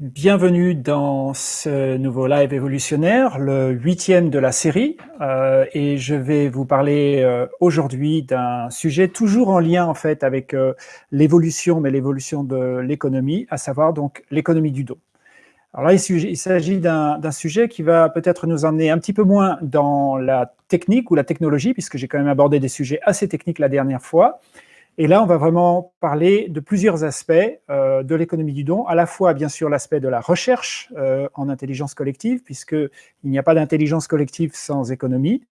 Bienvenue dans ce nouveau live évolutionnaire, le huitième de la série, euh, et je vais vous parler euh, aujourd'hui d'un sujet toujours en lien en fait avec euh, l'évolution, mais l'évolution de l'économie, à savoir donc l'économie du dos. Alors là, il s'agit d'un sujet qui va peut-être nous emmener un petit peu moins dans la technique ou la technologie, puisque j'ai quand même abordé des sujets assez techniques la dernière fois, et là, on va vraiment parler de plusieurs aspects euh, de l'économie du don, à la fois, bien sûr, l'aspect de la recherche euh, en intelligence collective, puisqu'il n'y a pas d'intelligence collective sans économie,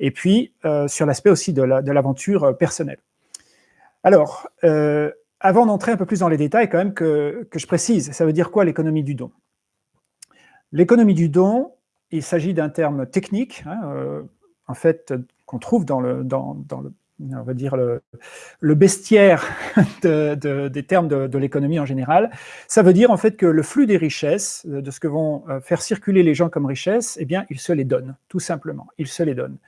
et puis euh, sur l'aspect aussi de l'aventure personnelle. Alors, avant d'entrer un peu plus dans les détails, quand même, que, je précise, ça veut dire quoi l'économie du don? L'économie du don, il s'agit d'un terme technique, hein, en fait, qu'on trouve dans le, dans, dans le on va dire, le, bestiaire des termes de, l'économie en général, ça veut dire en fait que le flux des richesses, de ce que vont euh, faire circuler les gens comme richesses, eh bien, ils se les donnent, tout simplement, ils se les donnent.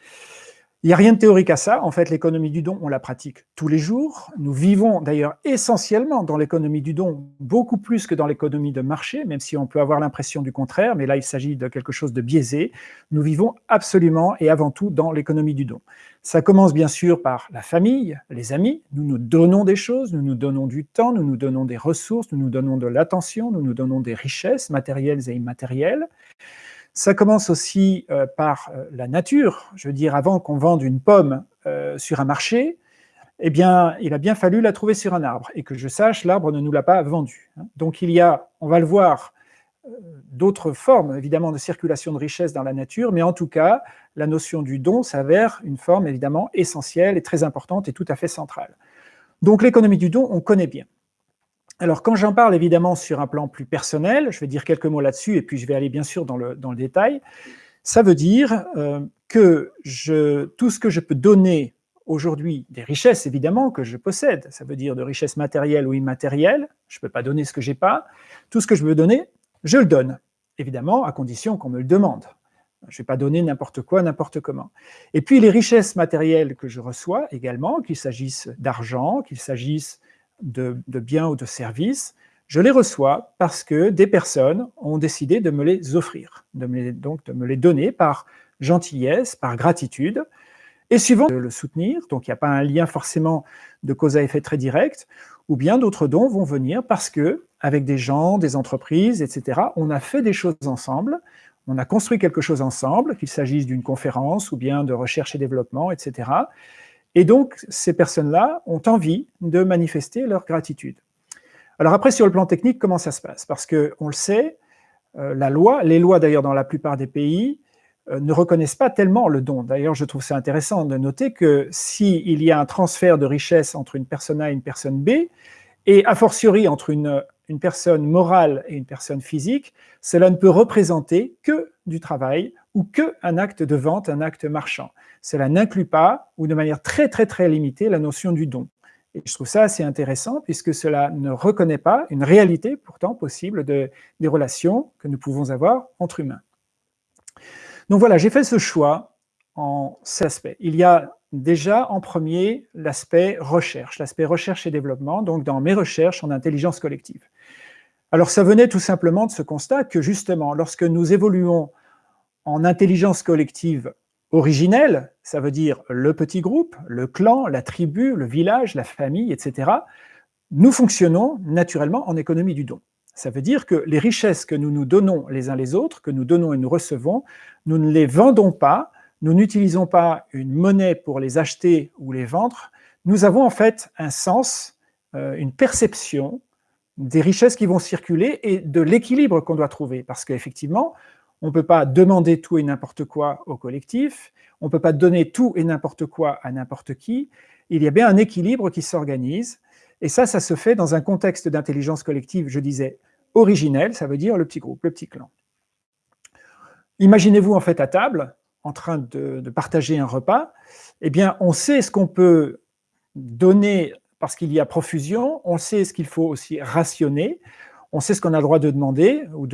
Il n'y a rien de théorique à ça. En fait, l'économie du don, on la pratique tous les jours. Nous vivons d'ailleurs essentiellement dans l'économie du don, beaucoup plus que dans l'économie de marché, même si on peut avoir l'impression du contraire, mais là, il s'agit de quelque chose de biaisé. Nous vivons absolument et avant tout dans l'économie du don. Ça commence bien sûr par la famille, les amis. Nous nous donnons des choses, nous nous donnons du temps, nous nous donnons des ressources, nous nous donnons de l'attention, nous nous donnons des richesses matérielles et immatérielles. Ça commence aussi euh, par euh, la nature. Je veux dire, avant qu'on vende une pomme euh, sur un marché, eh bien, il a bien fallu la trouver sur un arbre. Et que je sache, l'arbre ne nous l'a pas vendue. Hein. Donc il y a, on va le voir, d'autres formes, évidemment, de circulation de richesse dans la nature, mais en tout cas, la notion du don s'avère une forme, évidemment, essentielle et très importante et tout à fait centrale. Donc l'économie du don, on connaît bien. Alors, quand j'en parle évidemment sur un plan plus personnel, je vais dire quelques mots là-dessus et puis je vais aller bien sûr dans le, dans le détail, ça veut dire euh, que je, tout ce que je peux donner aujourd'hui, des richesses évidemment que je possède, ça veut dire de richesses matérielles ou immatérielles, je ne peux pas donner ce que j'ai pas, tout ce que je veux donner, je le donne, évidemment à condition qu'on me le demande. Je ne vais pas donner n'importe quoi, n'importe comment. Et puis les richesses matérielles que je reçois également, qu'il s'agisse d'argent, qu'il s'agisse de, biens ou de services, je les reçois parce que des personnes ont décidé de me les offrir, de donc de me les donner par gentillesse, par gratitude, et suivant de le soutenir, donc il n'y a pas un lien forcément de cause à effet très direct, ou bien d'autres dons vont venir parce que, avec des gens, des entreprises, etc., on a fait des choses ensemble, on a construit quelque chose ensemble, qu'il s'agisse d'une conférence ou bien de recherche et développement, etc., et donc, ces personnes-là ont envie de manifester leur gratitude. Alors après, sur le plan technique, comment ça se passe? Parce qu'on le sait, euh, la loi, les lois d'ailleurs dans la plupart des pays, euh, ne reconnaissent pas tellement le don. D'ailleurs, je trouve ça intéressant de noter que s'il y a un transfert de richesse entre une personne A et une personne B, et a fortiori entre une, une personne morale et une personne physique, cela ne peut représenter que du travail ou que un acte de vente, un acte marchand. Cela n'inclut pas, ou de manière très très très limitée, la notion du don. Et je trouve ça assez intéressant, puisque cela ne reconnaît pas une réalité pourtant possible de, des relations que nous pouvons avoir entre humains. Donc voilà, j'ai fait ce choix en cet aspect. Il y a déjà en premier l'aspect recherche, l'aspect recherche et développement, donc dans mes recherches en intelligence collective. Alors ça venait tout simplement de ce constat que justement, lorsque nous évoluons en intelligence collective originelle, ça veut dire le petit groupe, le clan, la tribu, le village, la famille, etc., nous fonctionnons naturellement en économie du don. Ça veut dire que les richesses que nous nous donnons les uns les autres, que nous donnons et nous recevons, nous ne les vendons pas, nous n'utilisons pas une monnaie pour les acheter ou les vendre, nous avons en fait un sens, euh, une perception des richesses qui vont circuler et de l'équilibre qu'on doit trouver. Parce qu'effectivement, on ne peut pas demander tout et n'importe quoi au collectif, on ne peut pas donner tout et n'importe quoi à n'importe qui, il y a bien un équilibre qui s'organise, et ça, ça se fait dans un contexte d'intelligence collective, je disais, originel, ça veut dire le petit groupe, le petit clan. Imaginez-vous en fait à table, en train de, partager un repas, eh bien on sait ce qu'on peut donner parce qu'il y a profusion, on sait ce qu'il faut aussi rationner, on sait ce qu'on a le droit de demander ou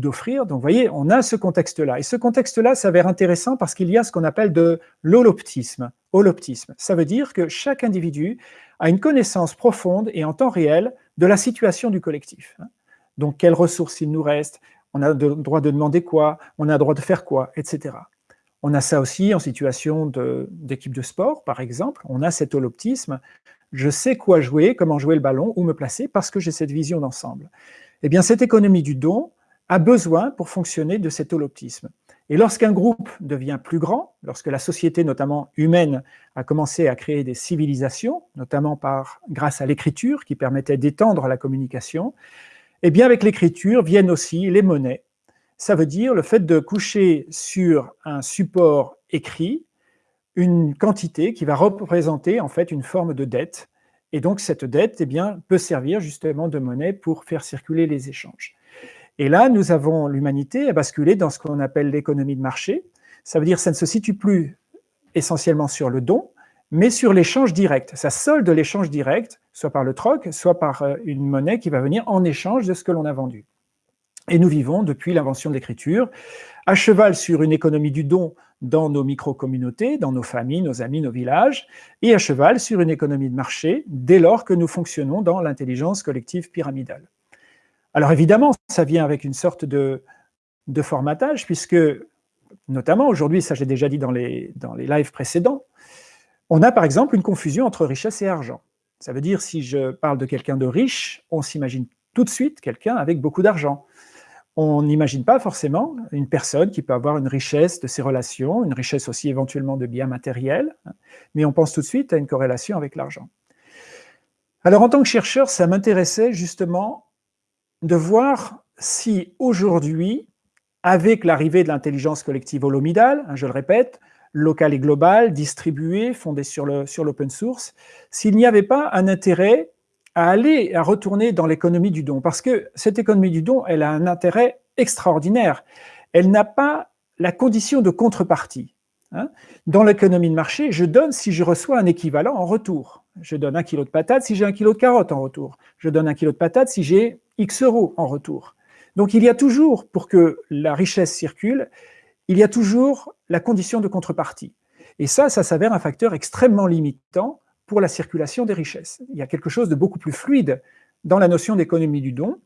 d'offrir. Donc, vous voyez, on a ce contexte-là. Et ce contexte-là s'avère intéressant parce qu'il y a ce qu'on appelle de l'holoptisme. Holoptisme, ça veut dire que chaque individu a une connaissance profonde et en temps réel de la situation du collectif. Donc, quelles ressources il nous reste On a le droit de demander quoi On a le droit de faire quoi Etc. On a ça aussi en situation d'équipe de, sport, par exemple. On a cet holoptisme. Je sais quoi jouer, comment jouer le ballon, où me placer, parce que j'ai cette vision d'ensemble. Eh bien, cette économie du don a besoin, pour fonctionner, de cet holoptisme. Et lorsqu'un groupe devient plus grand, lorsque la société, notamment humaine, a commencé à créer des civilisations, notamment par, grâce à l'écriture qui permettait d'étendre la communication, eh bien avec l'écriture viennent aussi les monnaies. Ça veut dire le fait de coucher sur un support écrit une quantité qui va représenter en fait une forme de dette. Et donc cette dette eh peut servir justement de monnaie pour faire circuler les échanges. Et là, nous avons l'humanité à basculer dans ce qu'on appelle l'économie de marché. Ça veut dire que ça ne se situe plus essentiellement sur le don, mais sur l'échange direct. Ça solde l'échange direct soit par le troc, soit par euh, une monnaie qui va venir en échange de ce que l'on a vendu. Et nous vivons, depuis l'invention de l'écriture, à cheval sur une économie du don dans nos micro-communautés, dans nos familles, nos amis, nos villages, et à cheval sur une économie de marché dès lors que nous fonctionnons dans l'intelligence collective pyramidale. Alors évidemment, ça vient avec une sorte de, formatage, puisque, notamment aujourd'hui, ça j'ai déjà dit dans les, dans les lives précédents, on a par exemple une confusion entre richesse et argent. Ça veut dire, si je parle de quelqu'un de riche, on s'imagine tout de suite quelqu'un avec beaucoup d'argent. On n'imagine pas forcément une personne qui peut avoir une richesse de ses relations, une richesse aussi éventuellement de biens matériels, mais on pense tout de suite à une corrélation avec l'argent. Alors en tant que chercheur, ça m'intéressait justement de voir si aujourd'hui, avec l'arrivée de l'intelligence collective holomidale, hein, je le répète, local et global, distribué, fondé sur l'open source, s'il n'y avait pas un intérêt à aller, à retourner dans l'économie du don. Parce que cette économie du don, elle a un intérêt extraordinaire. Elle n'a pas la condition de contrepartie. Hein. Dans l'économie de marché, je donne si je reçois un équivalent en retour. Je donne un kilo de patates si j'ai un kilo de carottes en retour. Je donne un kilo de patates si j'ai X euros en retour. Donc il y a toujours, pour que la richesse circule, il y a toujours la condition de contrepartie. Et ça, ça s'avère un facteur extrêmement limitant pour la circulation des richesses. Il y a quelque chose de beaucoup plus fluide dans la notion d'économie du don.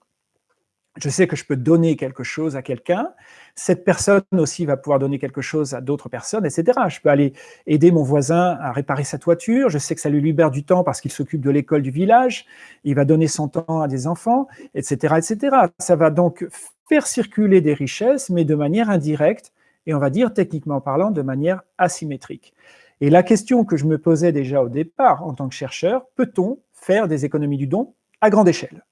Je sais que je peux donner quelque chose à quelqu'un, cette personne aussi va pouvoir donner quelque chose à d'autres personnes, etc. Je peux aller aider mon voisin à réparer sa toiture, je sais que ça lui libère du temps parce qu'il s'occupe de l'école du village, il va donner son temps à des enfants, etc., etc. Ça va donc faire circuler des richesses, mais de manière indirecte, et on va dire techniquement parlant de manière asymétrique. Et la question que je me posais déjà au départ en tant que chercheur, peut-on faire des économies du don à grande échelle?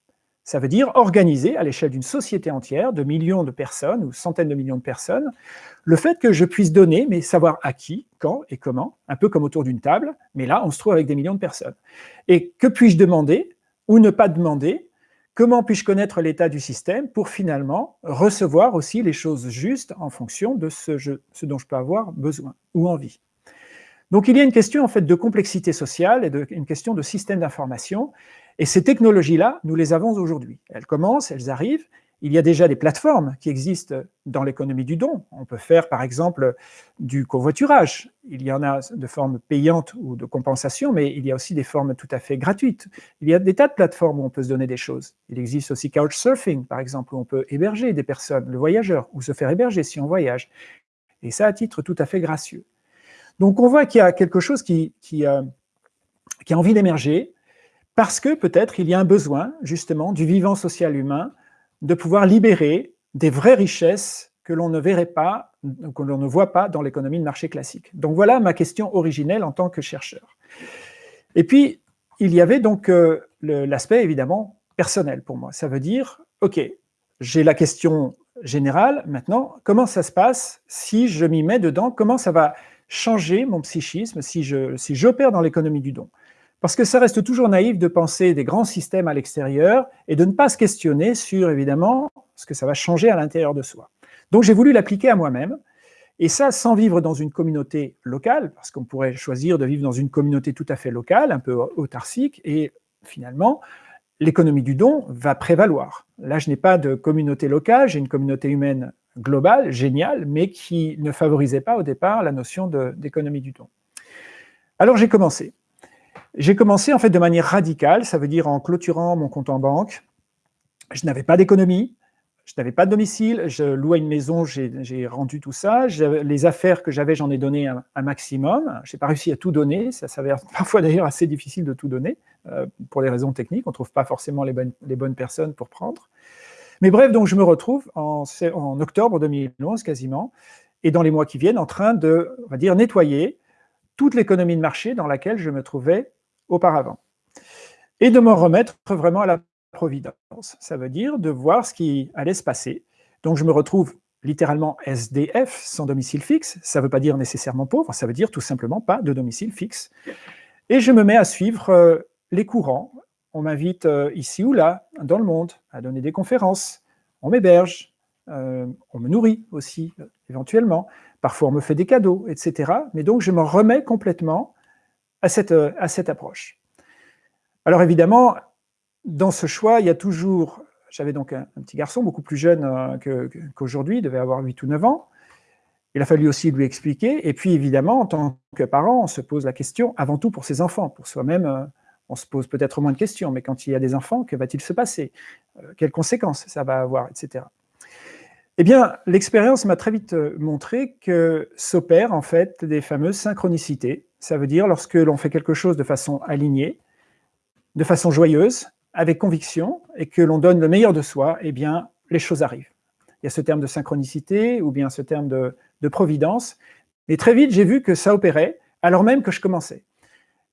Ça veut dire organiser à l'échelle d'une société entière, de millions de personnes ou centaines de millions de personnes, le fait que je puisse donner, mais savoir à qui, quand et comment, un peu comme autour d'une table, mais là on se trouve avec des millions de personnes. Et que puis-je demander ou ne pas demander? Comment puis-je connaître l'état du système pour finalement recevoir aussi les choses justes en fonction de ce, dont je peux avoir besoin ou envie? Donc il y a une question en fait de complexité sociale et une question de système d'information, et ces technologies-là, nous les avons aujourd'hui. Elles commencent, elles arrivent, il y a déjà des plateformes qui existent dans l'économie du don. On peut faire par exemple du covoiturage. Il y en a de formes payantes ou de compensation, mais il y a aussi des formes tout à fait gratuites. Il y a des tas de plateformes où on peut se donner des choses. Il existe aussi Couchsurfing, par exemple, où on peut héberger des personnes, le voyageur, ou se faire héberger si on voyage. Et ça à titre tout à fait gracieux. Donc on voit qu'il y a quelque chose euh, qui a envie d'émerger, parce que peut-être il y a un besoin, justement, du vivant social humain, de pouvoir libérer des vraies richesses que l'on ne verrait pas, que l'on ne voit pas dans l'économie de marché classique. Donc voilà ma question originelle en tant que chercheur. Et puis, il y avait donc euh, l'aspect évidemment personnel pour moi. Ça veut dire, ok, j'ai la question générale, maintenant, comment ça se passe si je m'y mets dedans? Comment ça va changer mon psychisme si j'opère si dans l'économie du don parce que ça reste toujours naïf de penser des grands systèmes à l'extérieur et de ne pas se questionner sur, évidemment, ce que ça va changer à l'intérieur de soi. Donc j'ai voulu l'appliquer à moi-même, et ça sans vivre dans une communauté locale, parce qu'on pourrait choisir de vivre dans une communauté tout à fait locale, un peu autarcique, et finalement, l'économie du don va prévaloir. Là, je n'ai pas de communauté locale, j'ai une communauté humaine globale, géniale, mais qui ne favorisait pas au départ la notion d'économie du don. Alors j'ai commencé. J'ai commencé en fait de manière radicale, ça veut dire en clôturant mon compte en banque, je n'avais pas d'économie, je n'avais pas de domicile, je louais une maison, j'ai rendu tout ça. Les affaires que j'avais, j'en ai donné un, maximum. Je n'ai pas réussi à tout donner, ça s'avère parfois d'ailleurs assez difficile de tout donner, euh, pour des raisons techniques, on ne trouve pas forcément les bonnes, les bonnes, personnes pour prendre. Mais bref, donc je me retrouve en, octobre 2011 quasiment, et dans les mois qui viennent, en train de, on va dire, nettoyer toute l'économie de marché dans laquelle je me trouvais auparavant. Et de me remettre vraiment à la providence. Ça veut dire de voir ce qui allait se passer. Donc je me retrouve littéralement SDF, sans domicile fixe. Ça ne veut pas dire nécessairement pauvre, ça veut dire tout simplement pas de domicile fixe. Et je me mets à suivre euh, les courants. On m'invite euh, ici ou là, dans le monde, à donner des conférences. On m'héberge, euh, on me nourrit aussi, éventuellement. Parfois, on me fait des cadeaux, etc. Mais donc, je me remets complètement à cette, à cette approche. Alors évidemment, dans ce choix, il y a toujours... J'avais donc un, petit garçon, beaucoup plus jeune euh, qu'aujourd'hui, il devait avoir 8 ou 9 ans. Il a fallu aussi lui expliquer. Et puis, évidemment, en tant que parent, on se pose la question, avant tout pour ses enfants. Pour soi-même, euh, on se pose peut-être moins de questions, mais quand il y a des enfants, que va-t-il se passer? Euh, Quelles conséquences ça va avoir, etc. Eh bien, l'expérience m'a très vite montré que s'opèrent en fait des fameuses synchronicités. Ça veut dire lorsque l'on fait quelque chose de façon alignée, de façon joyeuse, avec conviction et que l'on donne le meilleur de soi, eh bien, les choses arrivent. Il y a ce terme de synchronicité ou bien ce terme de, providence. Mais très vite, j'ai vu que ça opérait alors même que je commençais.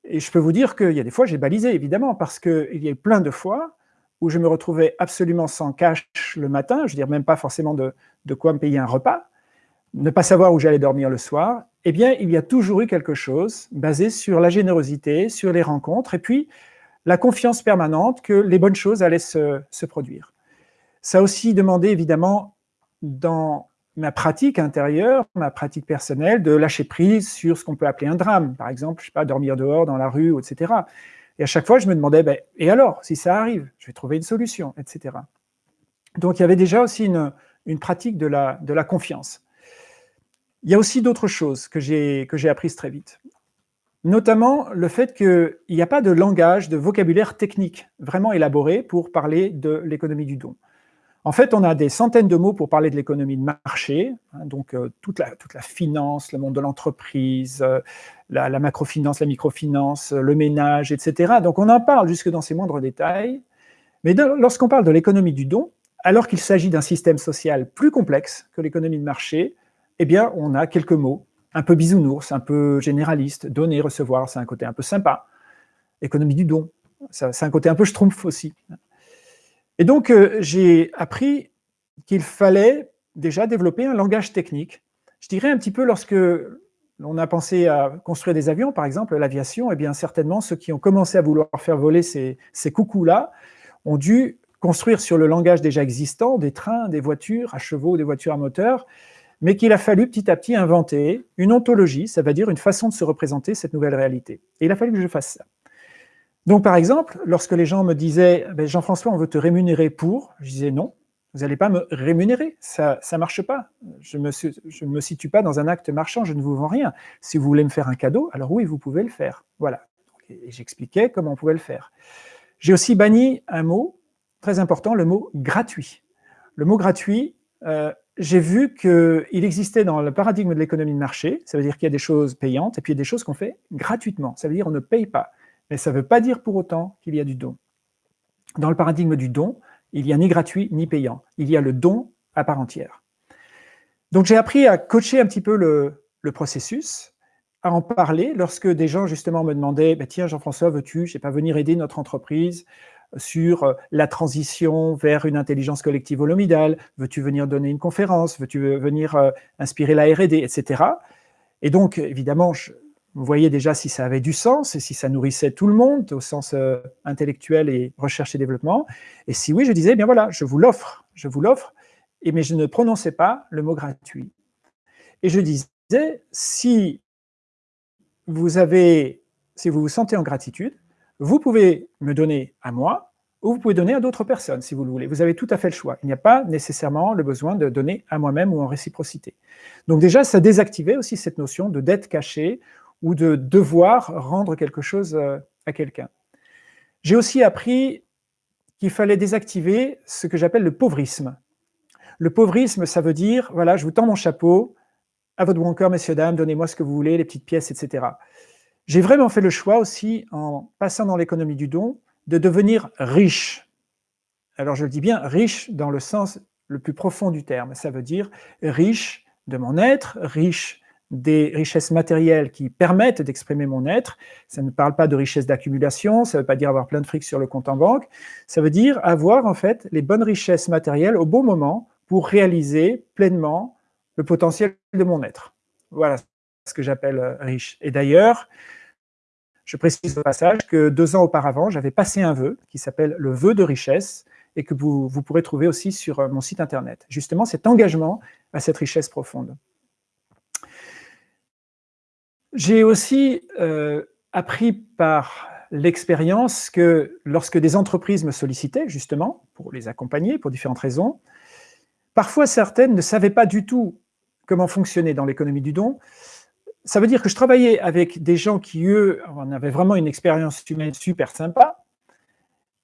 Et je peux vous dire qu'il y a des fois, j'ai balisé, évidemment, parce qu'il y a eu plein de fois où je me retrouvais absolument sans cash le matin, je veux dire même pas forcément de, de quoi me payer un repas, ne pas savoir où j'allais dormir le soir, eh bien, il y a toujours eu quelque chose basé sur la générosité, sur les rencontres, et puis la confiance permanente que les bonnes choses allaient se, produire. Ça a aussi demandé, évidemment, dans ma pratique intérieure, ma pratique personnelle, de lâcher prise sur ce qu'on peut appeler un drame. Par exemple, je sais pas, dormir dehors, dans la rue, etc. Et à chaque fois, je me demandais, ben, et alors, si ça arrive, je vais trouver une solution, etc. Donc, il y avait déjà aussi une, pratique de la, de la confiance. Il y a aussi d'autres choses que j'ai apprises très vite notamment le fait qu'il n'y a pas de langage, de vocabulaire technique vraiment élaboré pour parler de l'économie du don. En fait, on a des centaines de mots pour parler de l'économie de marché, hein, donc euh, toute, la, finance, le monde de l'entreprise, euh, la, la, macrofinance, la microfinance, euh, le ménage, etc. Donc on en parle jusque dans ses moindres détails, mais lorsqu'on parle de l'économie du don, alors qu'il s'agit d'un système social plus complexe que l'économie de marché, eh bien, on a quelques mots un peu bisounours, un peu généraliste, donner, recevoir, c'est un côté un peu sympa. Économie du don, c'est un côté un peu schtroumpf aussi. Et donc, euh, j'ai appris qu'il fallait déjà développer un langage technique. Je dirais un petit peu lorsque on a pensé à construire des avions, par exemple, l'aviation, et eh bien certainement ceux qui ont commencé à vouloir faire voler ces, ces coucous-là ont dû construire sur le langage déjà existant des trains, des voitures à chevaux, des voitures à moteur, mais qu'il a fallu petit à petit inventer une ontologie, ça veut dire une façon de se représenter cette nouvelle réalité. Et il a fallu que je fasse ça. Donc par exemple, lorsque les gens me disaient ben, Jean-François, on veut te rémunérer pour », je disais non, vous n'allez pas me rémunérer, ça ne marche pas. Je ne me, situe pas dans un acte marchand, je ne vous vends rien. Si vous voulez me faire un cadeau, alors oui, vous pouvez le faire. Voilà. Et j'expliquais comment on pouvait le faire. J'ai aussi banni un mot très important, le mot « gratuit ». Le mot « gratuit euh, j'ai vu qu'il existait dans le paradigme de l'économie de marché, ça veut dire qu'il y a des choses payantes, et puis il y a des choses qu'on fait gratuitement, ça veut dire qu'on ne paye pas. Mais ça ne veut pas dire pour autant qu'il y a du don. Dans le paradigme du don, il n'y a ni gratuit ni payant, il y a le don à part entière. Donc j'ai appris à coacher un petit peu le, processus, à en parler lorsque des gens justement me demandaient bah, Tiens Jean-François, veux-tu, je sais pas, venir aider notre entreprise sur euh, la transition vers une intelligence collective holomidale, veux-tu venir donner une conférence, veux-tu venir euh, inspirer la R&D, etc. Et donc, évidemment, je, vous voyez déjà si ça avait du sens et si ça nourrissait tout le monde au sens euh, intellectuel et recherche et développement. Et si oui, je disais, eh bien voilà, je vous l'offre, je vous l'offre, mais je ne prononçais pas le mot gratuit. Et je disais, si vous avez, si vous vous sentez en gratitude, vous pouvez me donner à moi, ou vous pouvez donner à d'autres personnes, si vous le voulez. Vous avez tout à fait le choix. Il n'y a pas nécessairement le besoin de donner à moi-même ou en réciprocité. Donc déjà, ça désactivait aussi cette notion de dette cachée ou de devoir rendre quelque chose euh, à quelqu'un. J'ai aussi appris qu'il fallait désactiver ce que j'appelle le pauvrisme. Le pauvrisme, ça veut dire, voilà, je vous tends mon chapeau, à votre bon cœur, messieurs, dames, donnez-moi ce que vous voulez, les petites pièces, etc. J'ai vraiment fait le choix aussi, en passant dans l'économie du don, de devenir riche. Alors je le dis bien, riche dans le sens le plus profond du terme. Ça veut dire riche de mon être, riche des richesses matérielles qui permettent d'exprimer mon être. Ça ne parle pas de richesse d'accumulation, ça ne veut pas dire avoir plein de fric sur le compte en banque. Ça veut dire avoir en fait les bonnes richesses matérielles au bon moment pour réaliser pleinement le potentiel de mon être. Voilà ce que j'appelle euh, riche. Et d'ailleurs, je précise au passage que deux ans auparavant, j'avais passé un vœu qui s'appelle le vœu de richesse et que vous, vous, pourrez trouver aussi sur euh, mon site internet. Justement, cet engagement à cette richesse profonde. J'ai aussi euh, appris par l'expérience que lorsque des entreprises me sollicitaient, justement, pour les accompagner, pour différentes raisons, parfois certaines ne savaient pas du tout comment fonctionner dans l'économie du don. Ça veut dire que je travaillais avec des gens qui, eux, en avaient vraiment une expérience humaine super sympa,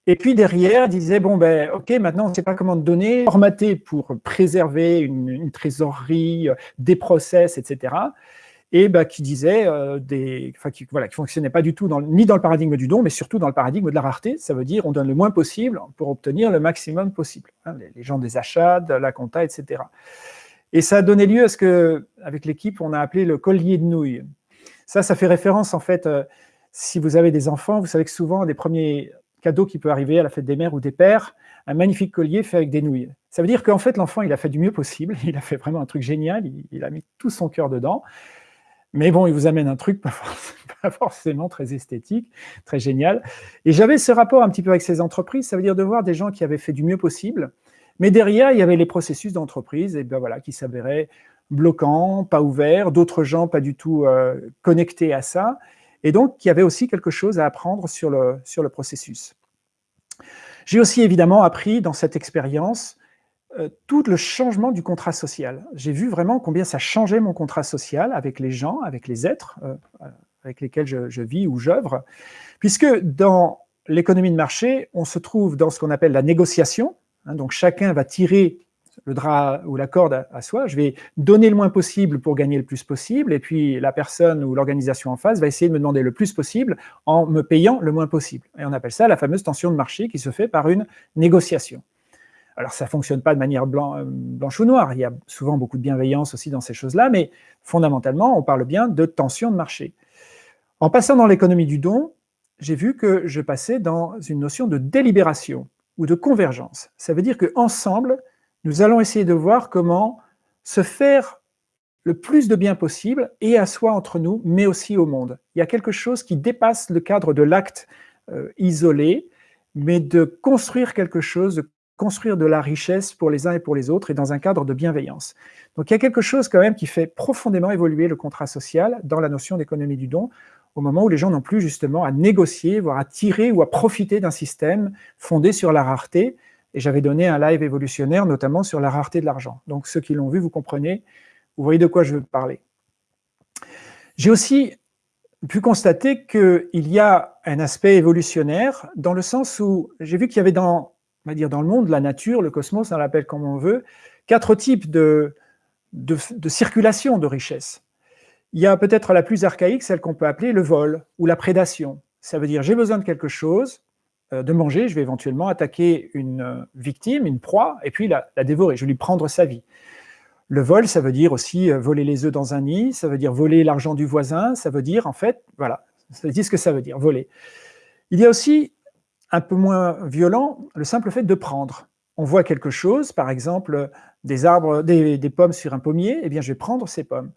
et puis derrière, disaient, bon, ben, ok, maintenant, on ne sait pas comment donner, formater pour préserver une, une trésorerie, des process, etc et bah, qui disait euh, des, enfin, qui, voilà, qui fonctionnait pas du tout ni dans le paradigme du don, mais surtout dans le paradigme de la rareté. Ça veut dire on donne le moins possible pour obtenir le maximum possible. Hein, les, gens des achats, de la compta, etc. Et ça a donné lieu à ce que, avec l'équipe, on a appelé le collier de nouilles. Ça, ça fait référence en fait. Euh, si vous avez des enfants, vous savez que souvent des premiers cadeaux qui peuvent arriver à la fête des mères ou des pères, un magnifique collier fait avec des nouilles. Ça veut dire qu'en fait, l'enfant, il a fait du mieux possible, il a fait vraiment un truc génial, il a mis tout son cœur dedans, mais bon, il vous amène un truc pas forcément, très esthétique, très génial. Et j'avais ce rapport un petit peu avec ces entreprises, ça veut dire de voir des gens qui avaient fait du mieux possible, mais derrière, il y avait les processus d'entreprise et ben voilà, qui s'avéraient bloquants, pas ouverts, d'autres gens pas du tout euh, connectés à ça, et donc il y avait aussi quelque chose à apprendre sur le, sur le processus. J'ai aussi évidemment appris dans cette expérience euh, tout le changement du contrat social. J'ai vu vraiment combien ça changeait mon contrat social avec les gens, avec les êtres euh, avec lesquels je, vis ou j'œuvre, puisque dans l'économie de marché, on se trouve dans ce qu'on appelle la négociation, hein, donc chacun va tirer le drap ou la corde à, soi, je vais donner le moins possible pour gagner le plus possible, et puis la personne ou l'organisation en face va essayer de me demander le plus possible en me payant le moins possible. Et on appelle ça la fameuse tension de marché qui se fait par une négociation. Alors, ça ne fonctionne pas de manière euh, blanche ou noire. Il y a souvent beaucoup de bienveillance aussi dans ces choses-là, mais fondamentalement, on parle bien de tension de marché. En passant dans l'économie du don, j'ai vu que je passais dans une notion de délibération ou de convergence. Ça veut dire qu'ensemble, nous allons essayer de voir comment se faire le plus de bien possible, et à soi entre nous, mais aussi au monde. Il y a quelque chose qui dépasse le cadre de l'acte euh, isolé, mais de construire quelque chose, de construire de la richesse pour les uns et pour les autres et dans un cadre de bienveillance. Donc il y a quelque chose quand même qui fait profondément évoluer le contrat social dans la notion d'économie du don, au moment où les gens n'ont plus justement à négocier, voire à tirer ou à profiter d'un système fondé sur la rareté. Et j'avais donné un live évolutionnaire notamment sur la rareté de l'argent. Donc ceux qui l'ont vu, vous comprenez, vous voyez de quoi je veux parler. J'ai aussi pu constater qu'il y a un aspect évolutionnaire dans le sens où j'ai vu qu'il y avait dans dire dans le monde, la nature, le cosmos, on l'appelle comme on veut, quatre types de, de, circulation de richesse. Il y a peut-être la plus archaïque, celle qu'on peut appeler le vol ou la prédation. Ça veut dire j'ai besoin de quelque chose, euh, de manger, je vais éventuellement attaquer une euh, victime, une proie, et puis la, la, dévorer, je vais lui prendre sa vie. Le vol, ça veut dire aussi euh, voler les œufs dans un nid, ça veut dire voler l'argent du voisin, ça veut dire en fait, voilà, ça dit ce que ça veut dire, voler. Il y a aussi un peu moins violent, le simple fait de prendre. On voit quelque chose, par exemple des arbres, des, pommes sur un pommier, eh bien je vais prendre ces pommes.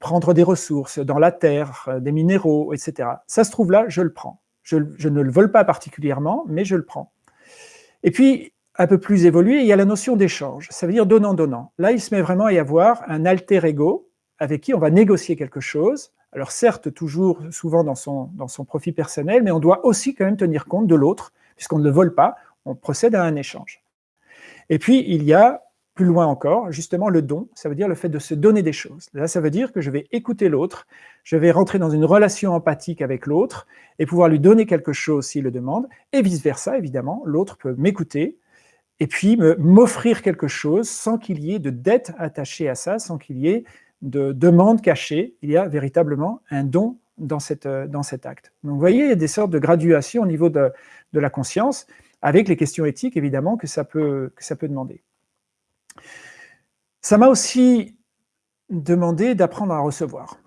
Prendre des ressources dans la terre, des minéraux, etc. Ça se trouve là, je le prends. Je, ne le vole pas particulièrement, mais je le prends. Et puis, un peu plus évolué, il y a la notion d'échange. Ça veut dire donnant-donnant. Là, il se met vraiment à y avoir un alter ego avec qui on va négocier quelque chose. Alors certes, toujours souvent dans son, dans son profit personnel, mais on doit aussi quand même tenir compte de l'autre puisqu'on ne le vole pas, on procède à un échange. Et puis, il y a plus loin encore, justement, le don, ça veut dire le fait de se donner des choses. Là, ça veut dire que je vais écouter l'autre, je vais rentrer dans une relation empathique avec l'autre et pouvoir lui donner quelque chose s'il le demande, et vice-versa, évidemment, l'autre peut m'écouter et puis m'offrir quelque chose sans qu'il y ait de dette attachée à ça, sans qu'il y ait de demande cachée. Il y a véritablement un don dans, cette, dans cet acte. Donc, vous voyez, il y a des sortes de graduations au niveau de, de la conscience, avec les questions éthiques, évidemment, que ça peut, que ça peut demander. Ça m'a aussi demandé d'apprendre à recevoir.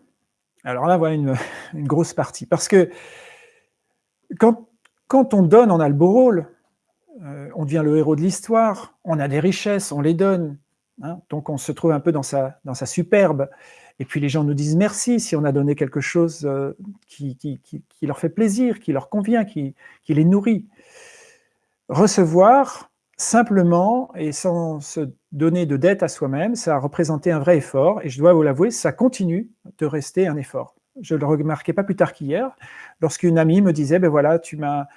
Alors là, voilà une, grosse partie. Parce que quand, quand, on donne, on a le beau rôle, euh, on devient le héros de l'histoire, on a des richesses, on les donne. Hein. donc on se trouve un peu dans sa, dans sa superbe. Et puis les gens nous disent merci si on a donné quelque chose euh, qui, qui, qui, leur fait plaisir, qui leur convient, qui, les nourrit. Recevoir, simplement et sans se donner de dette à soi-même, ça a représenté un vrai effort, et je dois vous l'avouer, ça continue de rester un effort. Je le remarquais pas plus tard qu'hier, lorsqu'une amie me disait, ben voilà, tu m'as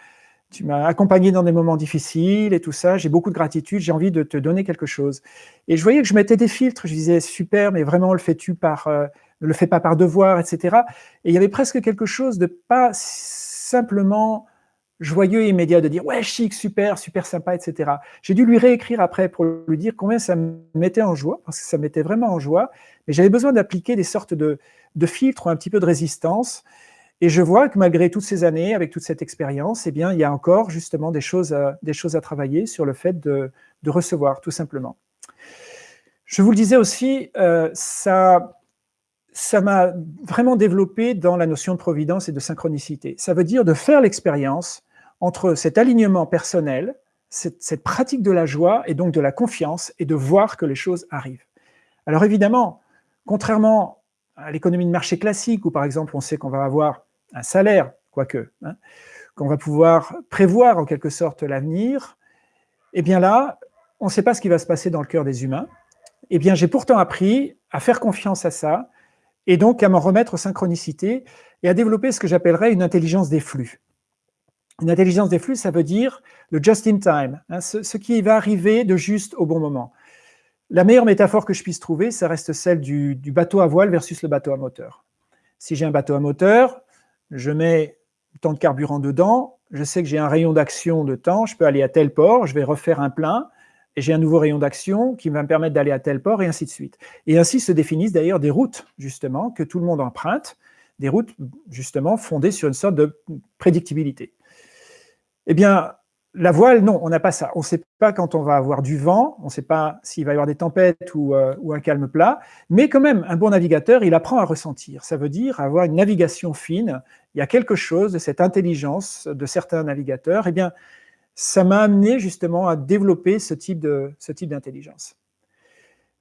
tu m'as accompagné dans des moments difficiles et tout ça, j'ai beaucoup de gratitude, j'ai envie de te donner quelque chose. Et je voyais que je mettais des filtres, je disais, super, mais vraiment, le fais-tu par, euh, ne le fais pas par devoir, etc. Et il y avait presque quelque chose de pas simplement joyeux et immédiat de dire « ouais, chic, super, super sympa, etc. » J'ai dû lui réécrire après pour lui dire combien ça me mettait en joie, parce que ça me mettait vraiment en joie, mais j'avais besoin d'appliquer des sortes de, de, filtres ou un petit peu de résistance, et je vois que malgré toutes ces années, avec toute cette expérience, eh bien, il y a encore justement des choses à, des choses à travailler sur le fait de, recevoir, tout simplement. Je vous le disais aussi, euh, ça ça m'a vraiment développé dans la notion de providence et de synchronicité. Ça veut dire de faire l'expérience entre cet alignement personnel, cette, pratique de la joie et donc de la confiance, et de voir que les choses arrivent. Alors évidemment, contrairement à l'économie de marché classique, où par exemple on sait qu'on va avoir un salaire, quoique, hein, qu'on va pouvoir prévoir en quelque sorte l'avenir, eh bien là, on ne sait pas ce qui va se passer dans le cœur des humains. Eh bien, j'ai pourtant appris à faire confiance à ça, et donc à m'en remettre aux synchronicités, et à développer ce que j'appellerais une intelligence des flux. Une intelligence des flux, ça veut dire le just in time, hein, ce, qui va arriver de juste au bon moment. La meilleure métaphore que je puisse trouver, ça reste celle du, bateau à voile versus le bateau à moteur. Si j'ai un bateau à moteur, je mets tant de carburant dedans, je sais que j'ai un rayon d'action de temps, je peux aller à tel port, je vais refaire un plein, et j'ai un nouveau rayon d'action qui va me permettre d'aller à tel port, et ainsi de suite. Et ainsi se définissent d'ailleurs des routes, justement, que tout le monde emprunte, des routes, justement, fondées sur une sorte de prédictibilité. Eh bien, la voile, non, on n'a pas ça. On ne sait pas quand on va avoir du vent, on ne sait pas s'il va y avoir des tempêtes ou, euh, ou, un calme plat, mais quand même, un bon navigateur, il apprend à ressentir. Ça veut dire avoir une navigation fine. Il y a quelque chose de cette intelligence de certains navigateurs. Eh bien, ça m'a amené justement à développer ce type d'intelligence.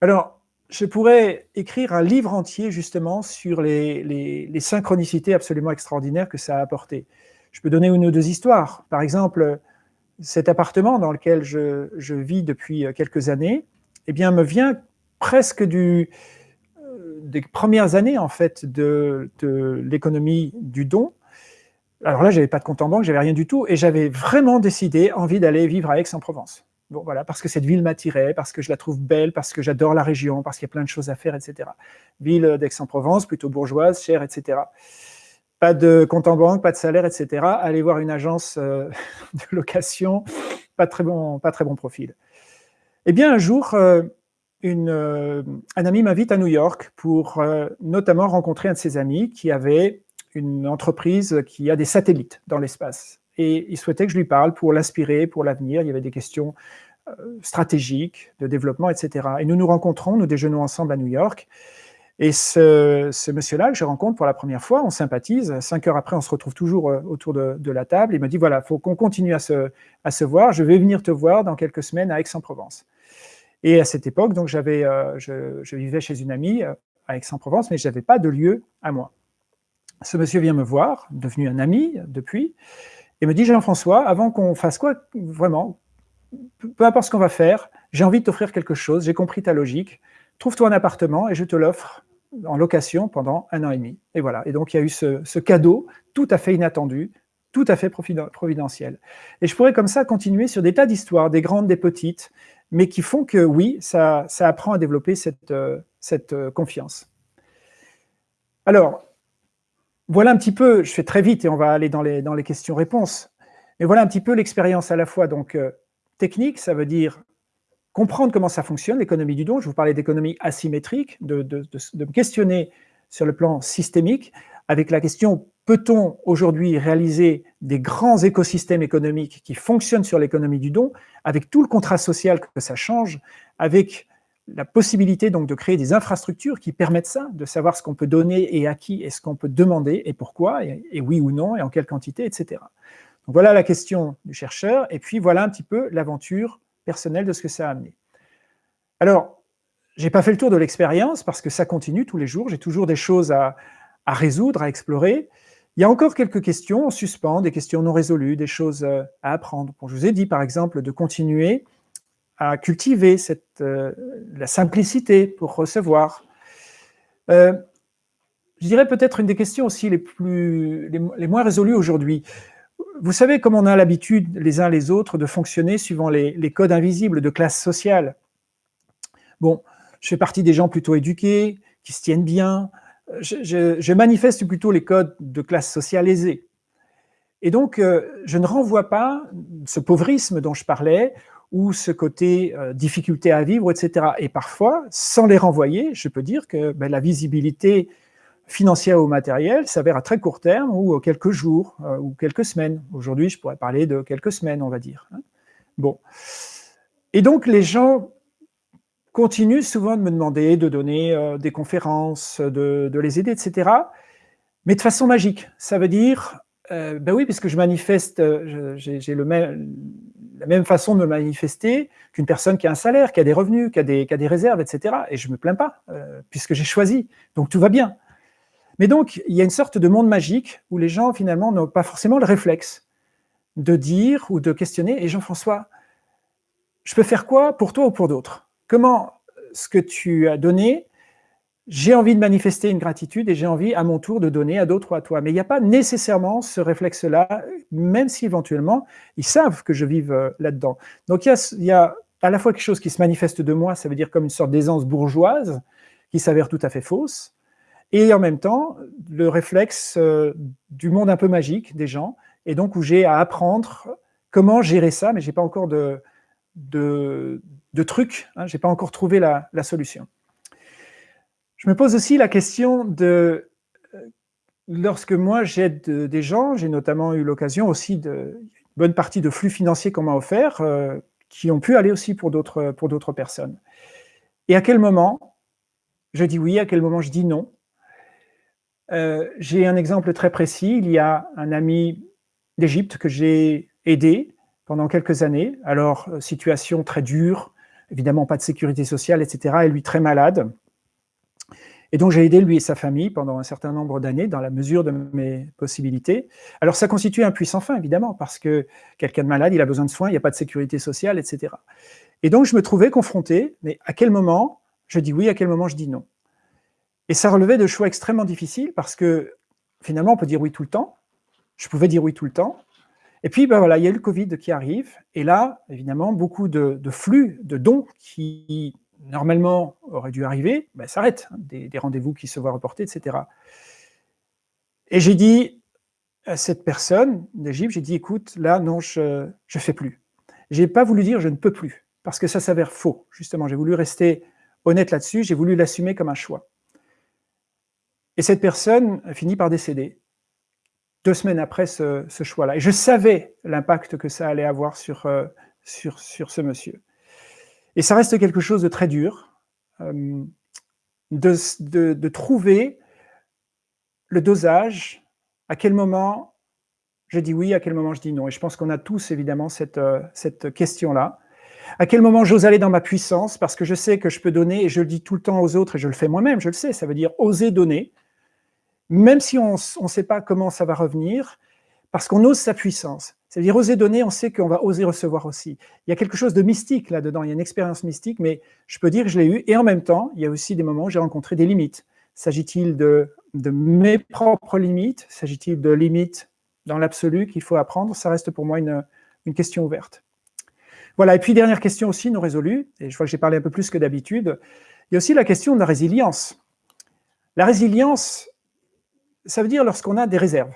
Alors, je pourrais écrire un livre entier justement sur les, les synchronicités absolument extraordinaires que ça a apporté. Je peux donner une ou deux histoires. Par exemple, cet appartement dans lequel je, vis depuis quelques années, eh bien, me vient presque euh, des premières années en fait de, l'économie du don. Alors là, j'avais pas de compte en banque, j'avais rien du tout, et j'avais vraiment décidé, envie d'aller vivre à Aix-en-Provence. Bon, voilà, parce que cette ville m'attirait, parce que je la trouve belle, parce que j'adore la région, parce qu'il y a plein de choses à faire, etc. Ville d'Aix-en-Provence, plutôt bourgeoise, chère, etc pas de compte en banque, pas de salaire, etc. Allez voir une agence euh, de location, pas très bon, pas très bon profil. Eh bien, un jour, euh, euh, un ami m'invite à New York pour notamment rencontrer un de ses amis qui avait une entreprise qui a des satellites dans l'espace. Et il souhaitait que je lui parle pour l'inspirer, pour l'avenir. Il y avait des questions stratégiques, de développement, etc. Et nous nous rencontrons, nous déjeunons ensemble à New York. Et ce, monsieur-là que je rencontre pour la première fois, on sympathise, cinq heures après, on se retrouve toujours euh, autour de, la table, il me dit, voilà, il faut qu'on continue à se, voir, je vais venir te voir dans quelques semaines à Aix-en-Provence. Et à cette époque, donc euh, je, vivais chez une amie euh, à Aix-en-Provence, mais je n'avais pas de lieu à moi. Ce monsieur vient me voir, devenu un ami depuis, et me dit, Jean-François, avant qu'on fasse quoi, vraiment, peu importe ce qu'on va faire, j'ai envie de t'offrir quelque chose, j'ai compris ta logique, trouve-toi un appartement et je te l'offre en location pendant un an et demi. Et voilà. Et donc, il y a eu ce, cadeau tout à fait inattendu, tout à fait providentiel. Et je pourrais comme ça continuer sur des tas d'histoires, des grandes, des petites, mais qui font que oui, ça, ça apprend à développer cette, cette confiance. Alors, voilà un petit peu, je fais très vite et on va aller dans les, dans les questions-réponses, mais voilà un petit peu l'expérience à la fois donc technique, ça veut dire comprendre comment ça fonctionne, l'économie du don. Je vous parlais d'économie asymétrique, de, me questionner sur le plan systémique, avec la question peut-on aujourd'hui réaliser des grands écosystèmes économiques qui fonctionnent sur l'économie du don, avec tout le contrat social que ça change, avec la possibilité donc de créer des infrastructures qui permettent ça, de savoir ce qu'on peut donner et à qui, et ce qu'on peut demander, et pourquoi, et, et, oui ou non, et en quelle quantité, etc. Donc voilà la question du chercheur, et puis voilà un petit peu l'aventure personnel de ce que ça a amené. Alors, j'ai pas fait le tour de l'expérience parce que ça continue tous les jours, j'ai toujours des choses à, résoudre, à explorer. Il y a encore quelques questions en suspens, des questions non résolues, des choses euh, à apprendre. je vous ai dit, par exemple, de continuer à cultiver euh, la simplicité pour recevoir. Euh, je dirais peut-être une des questions aussi les moins résolues aujourd'hui vous savez comme on a l'habitude les uns les autres de fonctionner suivant les, codes invisibles de classe sociale. Bon, je fais partie des gens plutôt éduqués, qui se tiennent bien, je, manifeste plutôt les codes de classe sociale aisée. Et donc, euh, je ne renvoie pas ce pauvrisme dont je parlais, ou ce côté euh, difficulté à vivre, etc. Et parfois, sans les renvoyer, je peux dire que ben, la visibilité financière ou matérielle s'avère à très court terme ou quelques jours euh, ou quelques semaines. Aujourd'hui, je pourrais parler de quelques semaines, on va dire. Hein. Bon. Et donc, les gens continuent souvent de me demander de donner euh, des conférences, de, les aider, etc. Mais de façon magique. Ça veut dire, euh, ben oui, puisque je manifeste, j'ai la même façon de me manifester qu'une personne qui a un salaire, qui a des revenus, qui a des, qui a des réserves, etc. Et je ne me plains pas, puisque j'ai choisi. Donc tout va bien. Mais donc, il y a une sorte de monde magique où les gens, finalement, n'ont pas forcément le réflexe de dire ou de questionner. Et Jean-François, je peux faire quoi pour toi ou pour d'autres? Comment ce que tu as donné, j'ai envie de manifester une gratitude et j'ai envie à mon tour de donner à d'autres ou à toi. Mais il n'y a pas nécessairement ce réflexe-là, même si éventuellement, ils savent que je vive euh, là-dedans. Donc il y, a, il y, a, à la fois quelque chose qui se manifeste de moi, ça veut dire comme une sorte d'aisance bourgeoise, qui s'avère tout à fait fausse, et en même temps, le réflexe euh, du monde un peu magique des gens, et donc où j'ai à apprendre comment gérer ça, mais je n'ai pas encore de, de, de truc, hein, je n'ai pas encore trouvé la, solution. Je me pose aussi la question de, euh, lorsque moi j'aide des gens, j'ai notamment eu l'occasion aussi de, une bonne partie de flux financiers qu'on m'a offert, euh, qui ont pu aller aussi pour d'autres personnes. Et à quel moment je dis oui, à quel moment je dis non, euh, j'ai un exemple très précis. Il y a un ami d'Égypte que j'ai aidé pendant quelques années. Alors, euh, situation très dure, évidemment pas de sécurité sociale, etc. Et lui très malade. Et donc, j'ai aidé lui et sa famille pendant un certain nombre d'années, dans la mesure de mes possibilités. Alors, ça constitue un puissant fin, évidemment, parce que quelqu'un de malade, il a besoin de soins, il n'y a pas de sécurité sociale, etc. Et donc, je me trouvais confronté, mais à quel moment? Je dis oui, à quel moment? Je dis non et ça relevait de choix extrêmement difficiles parce que finalement, on peut dire oui tout le temps. Je pouvais dire oui tout le temps. Et puis, ben voilà, il y a eu le Covid qui arrive. Et là, évidemment, beaucoup de, flux, de dons qui, normalement, auraient dû arriver, ben, s'arrêtent. Hein, des, rendez-vous qui se voient reportés, etc. Et j'ai dit à cette personne d'Égypte, j'ai dit, écoute, là, non, je ne fais plus. Je n'ai pas voulu dire je ne peux plus, parce que ça s'avère faux, justement. J'ai voulu rester honnête là-dessus, j'ai voulu l'assumer comme un choix. Et cette personne finit par décéder, deux semaines après ce, choix-là. Et je savais l'impact que ça allait avoir sur, euh, sur, sur, ce monsieur. Et ça reste quelque chose de très dur, euh, de, de, trouver le dosage, à quel moment je dis oui, à quel moment je dis non. Et je pense qu'on a tous évidemment cette, euh, cette question-là. À quel moment j'ose aller dans ma puissance, parce que je sais que je peux donner, et je le dis tout le temps aux autres, et je le fais moi-même, je le sais, ça veut dire oser donner, même si on ne sait pas comment ça va revenir, parce qu'on ose sa puissance. C'est-à-dire, oser donner, on sait qu'on va oser recevoir aussi. Il y a quelque chose de mystique là-dedans, il y a une expérience mystique, mais je peux dire que je l'ai eu, et en même temps, il y a aussi des moments où j'ai rencontré des limites. S'agit-il de, de mes propres limites? S'agit-il de limites dans l'absolu qu'il faut apprendre? Ça reste pour moi une, une question ouverte. Voilà, et puis dernière question aussi, non résolue, et je vois que j'ai parlé un peu plus que d'habitude, il y a aussi la question de la résilience. La résilience, ça veut dire lorsqu'on a des réserves.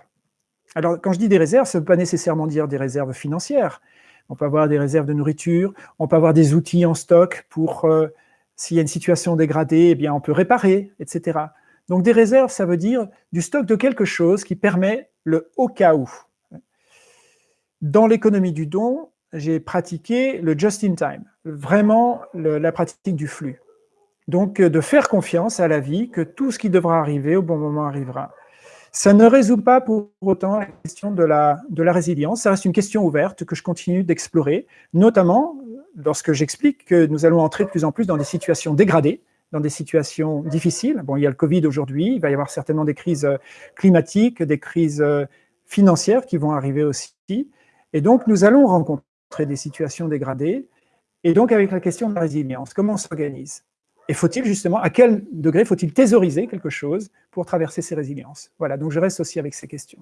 Alors, quand je dis des réserves, ça ne veut pas nécessairement dire des réserves financières. On peut avoir des réserves de nourriture, on peut avoir des outils en stock pour, euh, s'il y a une situation dégradée, eh bien, on peut réparer, etc. Donc, des réserves, ça veut dire du stock de quelque chose qui permet le au cas où. Dans l'économie du don, j'ai pratiqué le just-in-time, vraiment la pratique du flux. Donc, euh, de faire confiance à la vie que tout ce qui devra arriver au bon moment arrivera. Ça ne résout pas pour autant la question de la, résilience, ça reste une question ouverte que je continue d'explorer, notamment lorsque j'explique que nous allons entrer de plus en plus dans des situations dégradées, dans des situations difficiles. Bon, il y a le Covid aujourd'hui, il va y avoir certainement des crises euh, climatiques, des crises euh, financières qui vont arriver aussi. Et donc, nous allons rencontrer des situations dégradées. Et donc, avec la question de la résilience, comment on s'organise? Et faut-il justement, à quel degré faut-il thésauriser quelque chose pour traverser ces résiliences? Voilà, donc je reste aussi avec ces questions.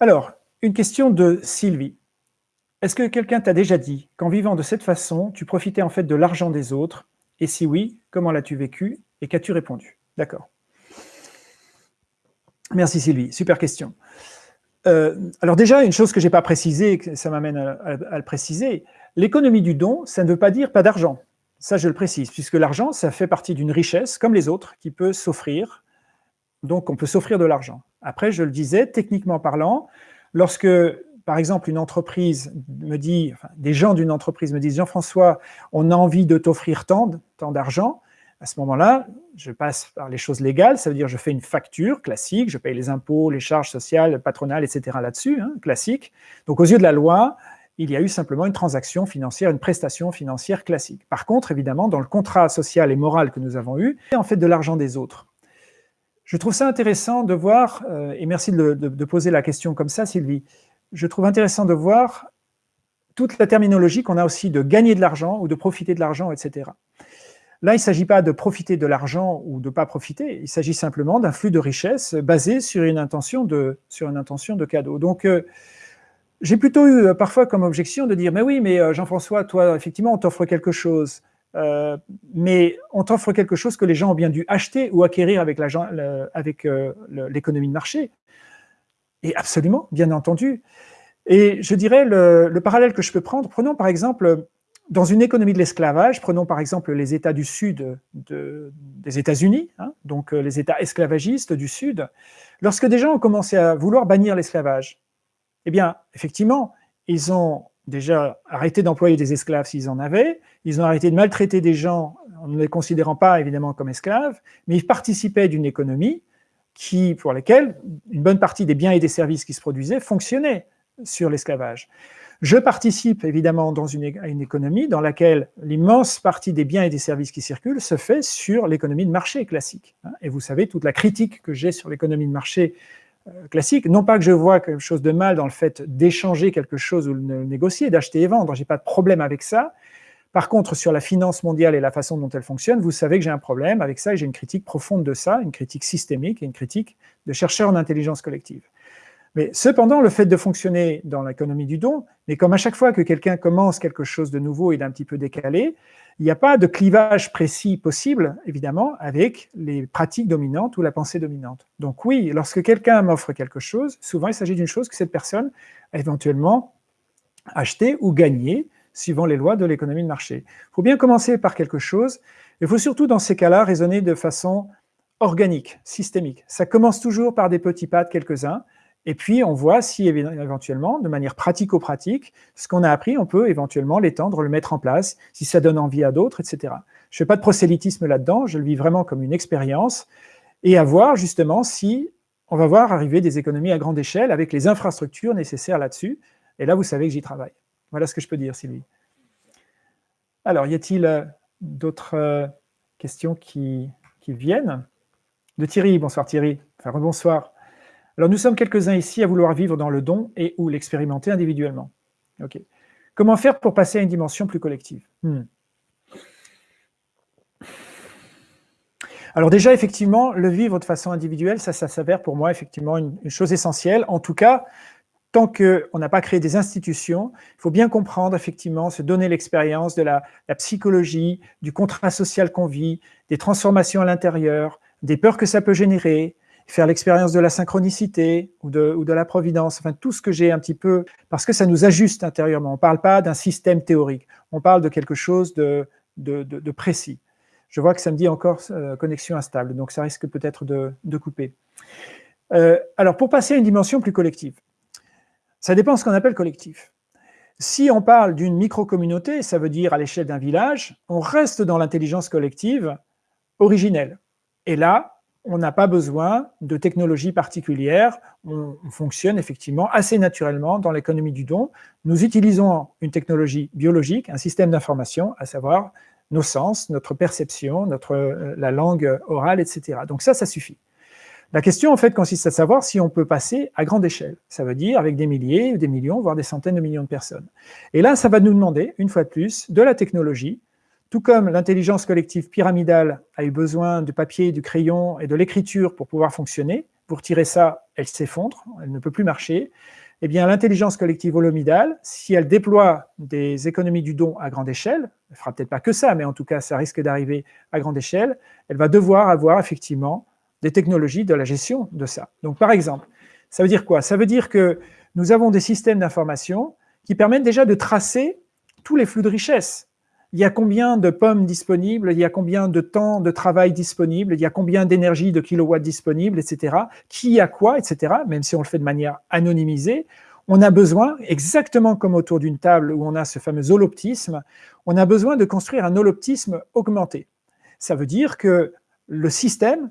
Alors, une question de Sylvie. Est-ce que quelqu'un t'a déjà dit qu'en vivant de cette façon, tu profitais en fait de l'argent des autres? Et si oui, comment l'as-tu vécu? Et qu'as-tu répondu? D'accord. Merci Sylvie, super question. Euh, alors déjà, une chose que je n'ai pas précisée, ça m'amène à le préciser, l'économie du don, ça ne veut pas dire pas d'argent. Ça, je le précise, puisque l'argent, ça fait partie d'une richesse, comme les autres, qui peut s'offrir. Donc, on peut s'offrir de l'argent. Après, je le disais, techniquement parlant, lorsque, par exemple, une entreprise me dit, des gens d'une entreprise me disent, Jean-François, on a envie de t'offrir tant, tant d'argent, à ce moment-là, je passe par les choses légales, ça veut dire je fais une facture classique, je paye les impôts, les charges sociales, patronales, etc. là-dessus, hein, classique. Donc, aux yeux de la loi, il y a eu simplement une transaction financière, une prestation financière classique. Par contre, évidemment, dans le contrat social et moral que nous avons eu, c'est en fait de l'argent des autres. Je trouve ça intéressant de voir, euh, et merci de, poser la question comme ça, Sylvie, je trouve intéressant de voir toute la terminologie qu'on a aussi de gagner de l'argent ou de profiter de l'argent, etc. Là, il ne s'agit pas de profiter de l'argent ou de ne pas profiter, il s'agit simplement d'un flux de richesse basé sur une intention de, cadeau. Donc, euh, j'ai plutôt eu euh, parfois comme objection de dire, mais oui, mais euh, Jean-François, toi, effectivement, on t'offre quelque chose, euh, mais on t'offre quelque chose que les gens ont bien dû acheter ou acquérir avec l'économie de marché. Et absolument, bien entendu. Et je dirais, le, parallèle que je peux prendre, prenons par exemple, dans une économie de l'esclavage, prenons par exemple les États du Sud des États-Unis, hein, donc les États esclavagistes du Sud, lorsque des gens ont commencé à vouloir bannir l'esclavage, eh bien, effectivement, ils ont déjà arrêté d'employer des esclaves s'ils en avaient, ils ont arrêté de maltraiter des gens en ne les considérant pas évidemment comme esclaves, mais ils participaient d'une économie qui, pour laquelle une bonne partie des biens et des services qui se produisaient fonctionnaient sur l'esclavage. Je participe évidemment dans une, à une économie dans laquelle l'immense partie des biens et des services qui circulent se fait sur l'économie de marché classique. Hein. Et vous savez toute la critique que j'ai sur l'économie de marché classique. Non pas que je vois quelque chose de mal dans le fait d'échanger quelque chose ou de négocier, d'acheter et vendre, j'ai pas de problème avec ça. Par contre, sur la finance mondiale et la façon dont elle fonctionne, vous savez que j'ai un problème avec ça et j'ai une critique profonde de ça, une critique systémique et une critique de chercheurs en intelligence collective. Mais cependant, le fait de fonctionner dans l'économie du don, mais comme à chaque fois que quelqu'un commence quelque chose de nouveau et d'un petit peu décalé, il n'y a pas de clivage précis possible, évidemment, avec les pratiques dominantes ou la pensée dominante. Donc oui, lorsque quelqu'un m'offre quelque chose, souvent il s'agit d'une chose que cette personne a éventuellement acheté ou gagné, suivant les lois de l'économie de marché. Il faut bien commencer par quelque chose, il faut surtout dans ces cas-là raisonner de façon organique, systémique. Ça commence toujours par des petits pas de quelques-uns, et puis, on voit si éventuellement, de manière pratico-pratique, ce qu'on a appris, on peut éventuellement l'étendre, le mettre en place, si ça donne envie à d'autres, etc. Je ne fais pas de prosélytisme là-dedans, je le vis vraiment comme une expérience, et à voir justement si on va voir arriver des économies à grande échelle avec les infrastructures nécessaires là-dessus. Et là, vous savez que j'y travaille. Voilà ce que je peux dire, Sylvie. Alors, y a-t-il euh, d'autres euh, questions qui, qui viennent? De Thierry, bonsoir Thierry. Enfin, bonsoir. Alors, nous sommes quelques-uns ici à vouloir vivre dans le don et ou l'expérimenter individuellement. Comment faire pour passer à une dimension plus collective? Hmm. Alors déjà, effectivement, le vivre de façon individuelle, ça, ça s'avère pour moi effectivement une, chose essentielle. En tout cas, tant qu'on n'a pas créé des institutions, il faut bien comprendre, effectivement, se donner l'expérience de la, psychologie, du contrat social qu'on vit, des transformations à l'intérieur, des peurs que ça peut générer, faire l'expérience de la synchronicité ou de, ou de, la providence, enfin tout ce que j'ai un petit peu, parce que ça nous ajuste intérieurement. On ne parle pas d'un système théorique, on parle de quelque chose de, de, précis. Je vois que ça me dit encore euh, connexion instable, donc ça risque peut-être de, couper. Euh, alors, pour passer à une dimension plus collective, ça dépend de ce qu'on appelle collectif. Si on parle d'une micro-communauté, ça veut dire à l'échelle d'un village, on reste dans l'intelligence collective originelle. Et là, on n'a pas besoin de technologie particulière, on, fonctionne effectivement assez naturellement dans l'économie du don. Nous utilisons une technologie biologique, un système d'information, à savoir nos sens, notre perception, notre, euh, la langue orale, etc. Donc ça, ça suffit. La question, en fait, consiste à savoir si on peut passer à grande échelle. Ça veut dire avec des milliers, des millions, voire des centaines de millions de personnes. Et là, ça va nous demander, une fois de plus, de la technologie, tout comme l'intelligence collective pyramidale a eu besoin du papier, du crayon et de l'écriture pour pouvoir fonctionner, pour tirer ça, elle s'effondre, elle ne peut plus marcher, eh bien l'intelligence collective holomidale, si elle déploie des économies du don à grande échelle, elle ne fera peut-être pas que ça, mais en tout cas ça risque d'arriver à grande échelle, elle va devoir avoir effectivement des technologies de la gestion de ça. Donc par exemple, ça veut dire quoi? Ça veut dire que nous avons des systèmes d'information qui permettent déjà de tracer tous les flux de richesse il y a combien de pommes disponibles, il y a combien de temps de travail disponible, il y a combien d'énergie de kilowatts disponible, etc. Qui a quoi, etc. Même si on le fait de manière anonymisée, on a besoin, exactement comme autour d'une table où on a ce fameux holoptisme, on a besoin de construire un holoptisme augmenté. Ça veut dire que le système,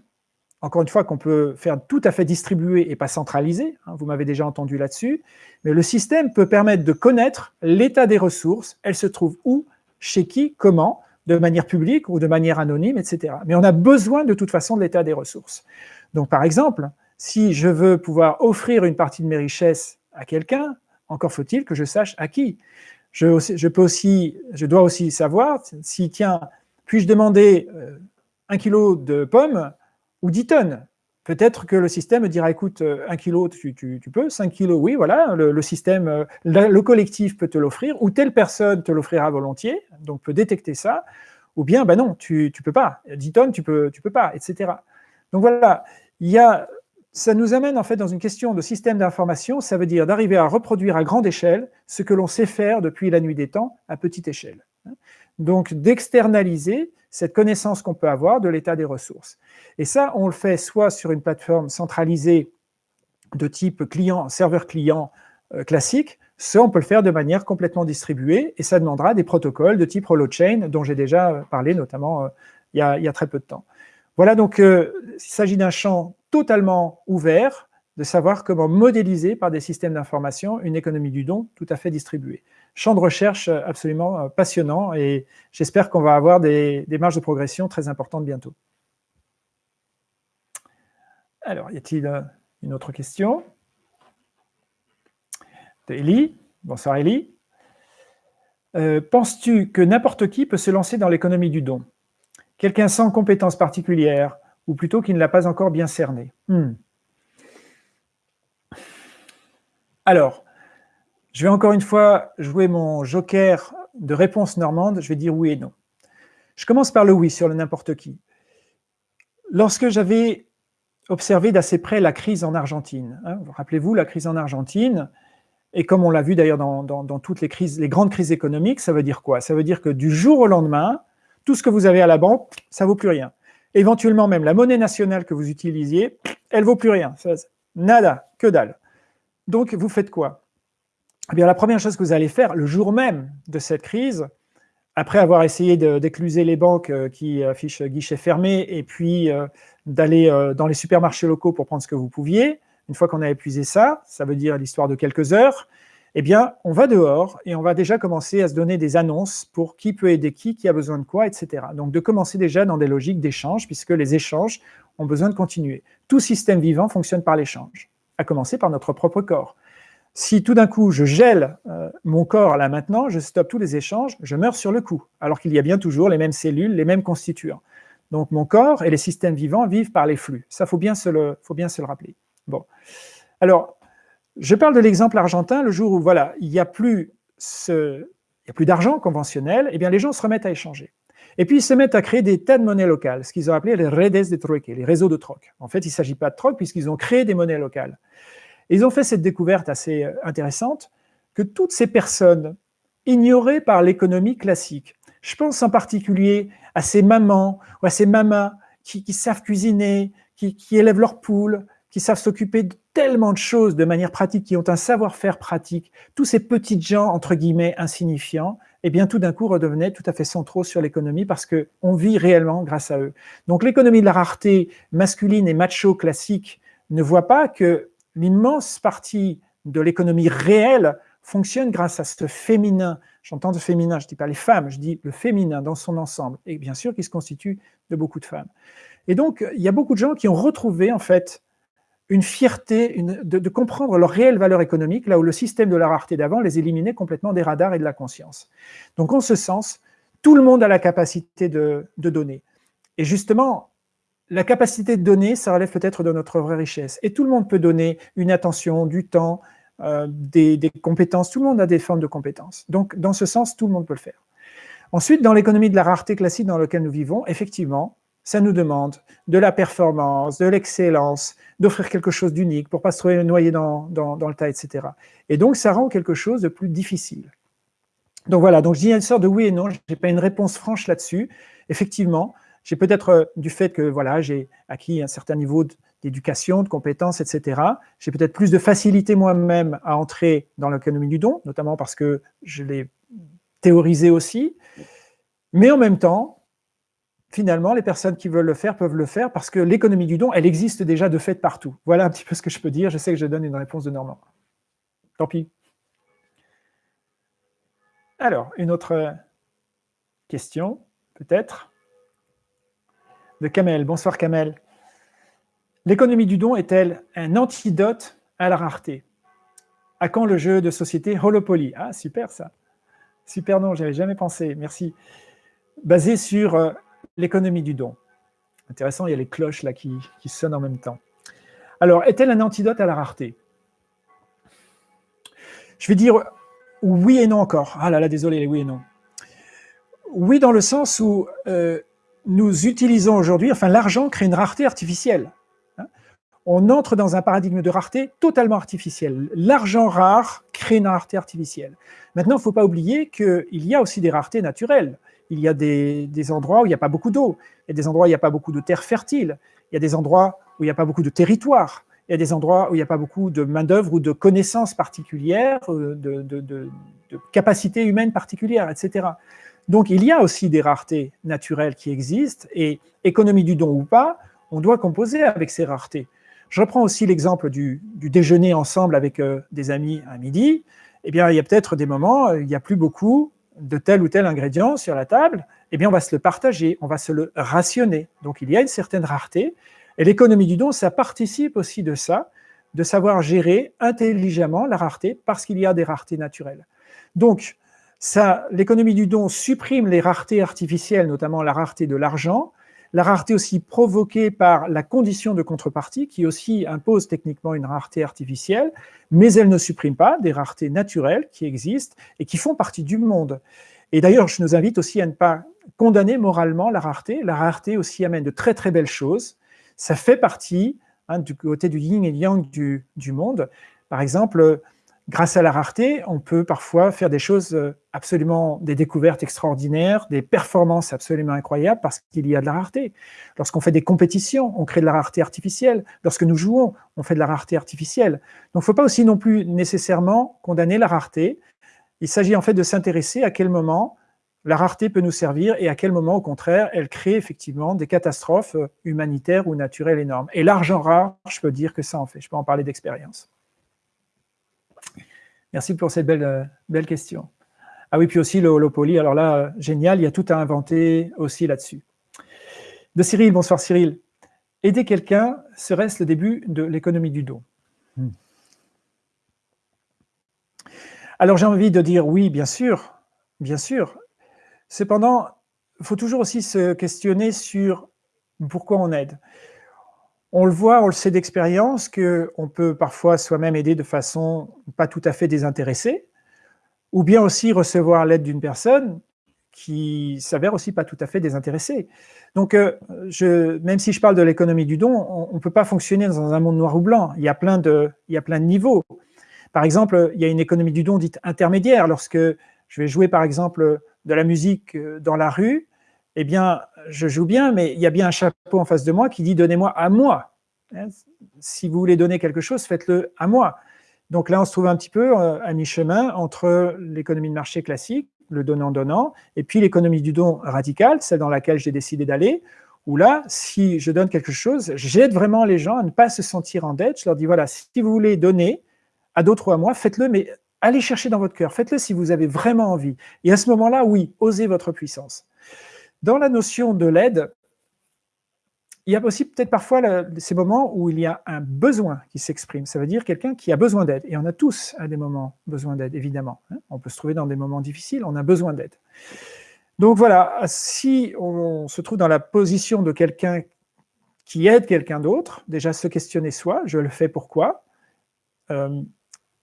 encore une fois qu'on peut faire tout à fait distribué et pas centralisé, hein, vous m'avez déjà entendu là-dessus, mais le système peut permettre de connaître l'état des ressources, elles se trouvent où, chez qui, comment, de manière publique ou de manière anonyme, etc. Mais on a besoin de toute façon de l'état des ressources. Donc par exemple, si je veux pouvoir offrir une partie de mes richesses à quelqu'un, encore faut-il que je sache à qui. Je, peux aussi, je dois aussi savoir si, tiens, puis-je demander euh, un kilo de pommes ou 10 tonnes? Peut-être que le système dira, écoute, euh, un kilo, tu, peux, 5 kilos, oui, voilà, le, système, euh, le, collectif peut te l'offrir, ou telle personne te l'offrira volontiers, donc peut détecter ça, ou bien, ben non, tu ne peux pas, 10 tonnes, tu peux, peux pas, etc. Donc voilà, il y a, ça nous amène en fait dans une question de système d'information, ça veut dire d'arriver à reproduire à grande échelle ce que l'on sait faire depuis la nuit des temps à petite échelle. Donc d'externaliser cette connaissance qu'on peut avoir de l'état des ressources. Et ça, on le fait soit sur une plateforme centralisée de type client, serveur-client euh, classique, soit on peut le faire de manière complètement distribuée, et ça demandera des protocoles de type Holochain, dont j'ai déjà euh, parlé notamment euh, il, y a, très peu de temps. Voilà, donc il s'agit d'un champ totalement ouvert, de savoir comment modéliser par des systèmes d'information une économie du don tout à fait distribuée champ de recherche absolument euh, passionnant et j'espère qu'on va avoir des, marges de progression très importantes bientôt. Alors, y a-t-il euh, une autre question? De Bonsoir Elie. Euh, penses-tu que n'importe qui peut se lancer dans l'économie du don? Quelqu'un sans compétences particulières ou plutôt qui ne l'a pas encore bien cerné? Hmm. Alors, je vais encore une fois jouer mon joker de réponse normande, je vais dire oui et non. Je commence par le oui sur le n'importe qui. Lorsque j'avais observé d'assez près la crise en Argentine, hein, rappelez-vous la crise en Argentine, et comme on l'a vu d'ailleurs dans, toutes les crises, les grandes crises économiques, ça veut dire quoi? Ça veut dire que du jour au lendemain, tout ce que vous avez à la banque, ça vaut plus rien. Éventuellement même la monnaie nationale que vous utilisiez, elle vaut plus rien. nada, que dalle. Donc vous faites quoi? Eh bien, la première chose que vous allez faire le jour même de cette crise, après avoir essayé d'écluser les banques euh, qui affichent guichet fermé et puis euh, d'aller euh, dans les supermarchés locaux pour prendre ce que vous pouviez, une fois qu'on a épuisé ça, ça veut dire l'histoire de quelques heures, eh bien, on va dehors et on va déjà commencer à se donner des annonces pour qui peut aider qui, qui a besoin de quoi, etc. Donc, de commencer déjà dans des logiques d'échange, puisque les échanges ont besoin de continuer. Tout système vivant fonctionne par l'échange, à commencer par notre propre corps. Si tout d'un coup je gèle euh, mon corps là maintenant, je stoppe tous les échanges, je meurs sur le coup, alors qu'il y a bien toujours les mêmes cellules, les mêmes constituants. Donc mon corps et les systèmes vivants vivent par les flux. Ça, faut bien se le, faut bien se le rappeler. Bon. Alors, Je parle de l'exemple argentin, le jour où voilà, il n'y a plus, plus d'argent conventionnel, eh bien les gens se remettent à échanger. Et puis ils se mettent à créer des tas de monnaies locales, ce qu'ils ont appelé les redes de trueque, les réseaux de troc. En fait, il ne s'agit pas de troc puisqu'ils ont créé des monnaies locales. Et ils ont fait cette découverte assez euh, intéressante que toutes ces personnes ignorées par l'économie classique, je pense en particulier à ces mamans ou à ces mamas qui, savent cuisiner, qui, élèvent leurs poules, qui savent s'occuper de tellement de choses de manière pratique, qui ont un savoir-faire pratique, tous ces petits gens, entre guillemets, insignifiants, et eh bien tout d'un coup redevenaient tout à fait centraux sur l'économie parce qu'on vit réellement grâce à eux. Donc l'économie de la rareté masculine et macho classique ne voit pas que l'immense partie de l'économie réelle fonctionne grâce à ce féminin. J'entends de féminin, je ne dis pas les femmes, je dis le féminin dans son ensemble, et bien sûr qui se constitue de beaucoup de femmes. Et donc, il y a beaucoup de gens qui ont retrouvé en fait une fierté de, comprendre leur réelle valeur économique, là où le système de la rareté d'avant les éliminait complètement des radars et de la conscience. Donc en ce sens, tout le monde a la capacité de, donner. Et justement, la capacité de donner, ça relève peut-être de notre vraie richesse. Et tout le monde peut donner une attention, du temps, euh, des, compétences. Tout le monde a des formes de compétences. Donc, dans ce sens, tout le monde peut le faire. Ensuite, dans l'économie de la rareté classique dans laquelle nous vivons, effectivement, ça nous demande de la performance, de l'excellence, d'offrir quelque chose d'unique pour pas se trouver noyé dans, dans, le tas, etc. Et donc, ça rend quelque chose de plus difficile. Donc voilà, donc je dis une sorte de oui et non, je n'ai pas une réponse franche là-dessus. Effectivement, j'ai peut-être euh, du fait que voilà, j'ai acquis un certain niveau d'éducation, de compétences, etc. J'ai peut-être plus de facilité moi-même à entrer dans l'économie du don, notamment parce que je l'ai théorisé aussi. Mais en même temps, finalement, les personnes qui veulent le faire peuvent le faire parce que l'économie du don, elle existe déjà de fait partout. Voilà un petit peu ce que je peux dire. Je sais que je donne une réponse de Normand. Tant pis. Alors, une autre question, peut-être, de Kamel. Bonsoir Kamel. L'économie du don est-elle un antidote à la rareté? À quand le jeu de société Holopoly Ah, super ça. Super nom, j'avais jamais pensé, merci. Basé sur euh, l'économie du don. Intéressant, il y a les cloches là qui, sonnent en même temps. Alors, est-elle un antidote à la rareté? Je vais dire oui et non encore. Ah là là, désolé, les oui et non. Oui dans le sens où euh, nous utilisons aujourd'hui, enfin l'argent crée une rareté artificielle. Hein. On entre dans un paradigme de rareté totalement artificiel. L'argent rare crée une rareté artificielle. Maintenant, il ne faut pas oublier qu'il y a aussi des raretés naturelles il y a des, endroits où il n'y a pas beaucoup d'eau, il y a des endroits où il n'y a pas beaucoup de terres fertiles, il y a des endroits où il n'y a pas beaucoup de territoire, il y a des endroits où il n'y a pas beaucoup de main-d'œuvre ou de connaissances particulières, euh, de, de, capacités humaines particulières, etc. Donc il y a aussi des raretés naturelles qui existent, et économie du don ou pas, on doit composer avec ces raretés. Je reprends aussi l'exemple du, déjeuner ensemble avec euh, des amis à midi. Eh bien, il y a peut-être des moments, il n'y a plus beaucoup, de tel ou tel ingrédient sur la table, eh bien on va se le partager, on va se le rationner. Donc il y a une certaine rareté, et l'économie du don, ça participe aussi de ça, de savoir gérer intelligemment la rareté, parce qu'il y a des raretés naturelles. Donc, l'économie du don supprime les raretés artificielles, notamment la rareté de l'argent, la rareté aussi provoquée par la condition de contrepartie, qui aussi impose techniquement une rareté artificielle, mais elle ne supprime pas des raretés naturelles qui existent et qui font partie du monde. Et d'ailleurs, je nous invite aussi à ne pas condamner moralement la rareté. La rareté aussi amène de très très belles choses. Ça fait partie hein, du côté du yin et yang du, du monde. Par exemple, grâce à la rareté, on peut parfois faire des choses euh, absolument, des découvertes extraordinaires, des performances absolument incroyables parce qu'il y a de la rareté. Lorsqu'on fait des compétitions, on crée de la rareté artificielle. Lorsque nous jouons, on fait de la rareté artificielle. Donc, il ne faut pas aussi non plus nécessairement condamner la rareté. Il s'agit en fait de s'intéresser à quel moment la rareté peut nous servir et à quel moment, au contraire, elle crée effectivement des catastrophes euh, humanitaires ou naturelles énormes. Et l'argent rare, je peux dire que ça en fait. Je peux en parler d'expérience. Merci pour cette belle, euh, belle question. Ah oui, puis aussi le Holopoly, alors là, euh, génial, il y a tout à inventer aussi là-dessus. De Cyril, bonsoir Cyril. Aider quelqu'un, serait-ce le début de l'économie du don? Hmm. Alors j'ai envie de dire oui, bien sûr, bien sûr. Cependant, il faut toujours aussi se questionner sur pourquoi on aide. On le voit, on le sait d'expérience, qu'on peut parfois soi-même aider de façon pas tout à fait désintéressée, ou bien aussi recevoir l'aide d'une personne qui s'avère aussi pas tout à fait désintéressée. Donc, euh, même si je parle de l'économie du don, on ne peut pas fonctionner dans un monde noir ou blanc. Il y, a plein de, il y a plein de niveaux. Par exemple, il y a une économie du don dite intermédiaire. Lorsque je vais jouer, par exemple, de la musique euh, dans la rue, eh bien, je joue bien, mais il y a bien un chapeau en face de moi qui dit « donnez-moi à moi hein, Si vous voulez donner quelque chose, faites-le à moi. Donc là, on se trouve un petit peu euh, à mi-chemin entre l'économie de marché classique, le donnant-donnant, et puis l'économie du don radical, celle dans laquelle j'ai décidé d'aller, où là, si je donne quelque chose, j'aide vraiment les gens à ne pas se sentir en dette. Je leur dis, voilà, si vous voulez donner à d'autres ou à moi, faites-le, mais allez chercher dans votre cœur, faites-le si vous avez vraiment envie. Et à ce moment-là, oui, osez votre puissance. Dans la notion de l'aide, il y a aussi peut-être parfois ces moments où il y a un besoin qui s'exprime. Ça veut dire quelqu'un qui a besoin d'aide. Et on a tous à des moments besoin d'aide, évidemment. Hein. On peut se trouver dans des moments difficiles, on a besoin d'aide. Donc voilà, si on se trouve dans la position de quelqu'un qui aide quelqu'un d'autre, déjà se questionner soi, je le fais pourquoi euh,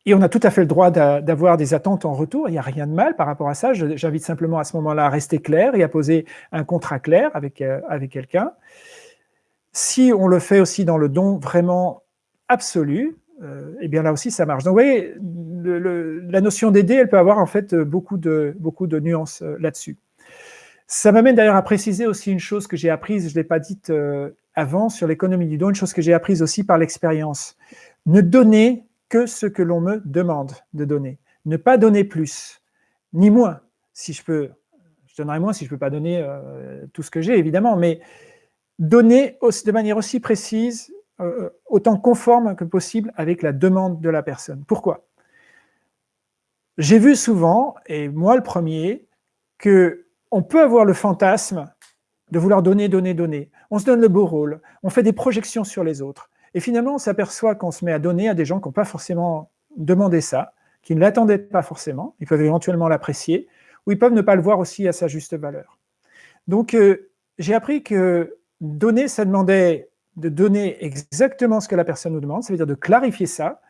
et on a tout à fait le droit d'avoir des attentes en retour, il n'y a rien de mal par rapport à ça. J'invite simplement à ce moment-là à rester clair et à poser un contrat clair avec, euh, quelqu'un. Si on le fait aussi dans le don vraiment absolu, euh, eh bien là aussi ça marche. Donc vous la notion d'aider, elle peut avoir en fait beaucoup de, nuances euh, là-dessus. Ça m'amène d'ailleurs à préciser aussi une chose que j'ai apprise, je ne l'ai pas dite avant, sur l'économie du don, une chose que j'ai apprise aussi par l'expérience. Ne donner que ce que l'on me demande de donner. Ne pas donner plus, ni moins. Si je peux, je donnerai moins si je ne peux pas donner euh, tout ce que j'ai, évidemment, mais donner de manière aussi précise, euh, autant conforme que possible avec la demande de la personne. Pourquoi? J'ai vu souvent, et moi le premier, que on peut avoir le fantasme de vouloir donner, donner, donner. On se donne le beau rôle, on fait des projections sur les autres. Et finalement, on s'aperçoit qu'on se met à donner à des gens qui n'ont pas forcément demandé ça, qui ne l'attendaient pas forcément, ils peuvent éventuellement l'apprécier, ou ils peuvent ne pas le voir aussi à sa juste valeur. Donc, euh, j'ai appris que donner, ça demandait de donner exactement ce que la personne nous demande, ça veut dire de clarifier ça,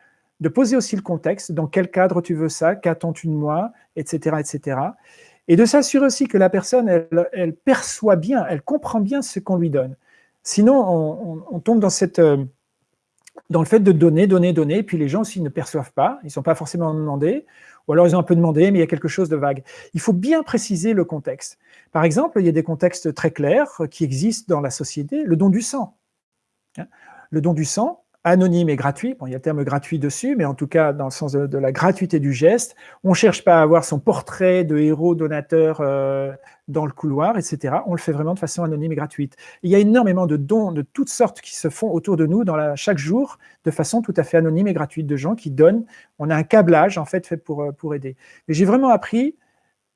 de poser aussi le contexte, dans quel cadre tu veux ça, qu'attends-tu de moi, etc., etc. Et de s'assurer aussi que la personne, elle, perçoit bien, elle comprend bien ce qu'on lui donne. Sinon, on, tombe dans cette... Euh, dans le fait de donner, donner, donner, et puis les gens aussi ne perçoivent pas, ils ne sont pas forcément demandés, ou alors ils ont un peu demandé, mais il y a quelque chose de vague. Il faut bien préciser le contexte. Par exemple, il y a des contextes très clairs qui existent dans la société, le don du sang. Le don du sang, anonyme et gratuit. Bon, il y a le terme gratuit dessus, mais en tout cas, dans le sens de, la gratuité du geste, on ne cherche pas à avoir son portrait de héros donateur euh, dans le couloir, etc. On le fait vraiment de façon anonyme et gratuite. Il y a énormément de dons de toutes sortes qui se font autour de nous chaque jour, de façon tout à fait anonyme et gratuite, de gens qui donnent. On a un câblage, en fait, fait pour, euh, pour aider. Mais j'ai vraiment appris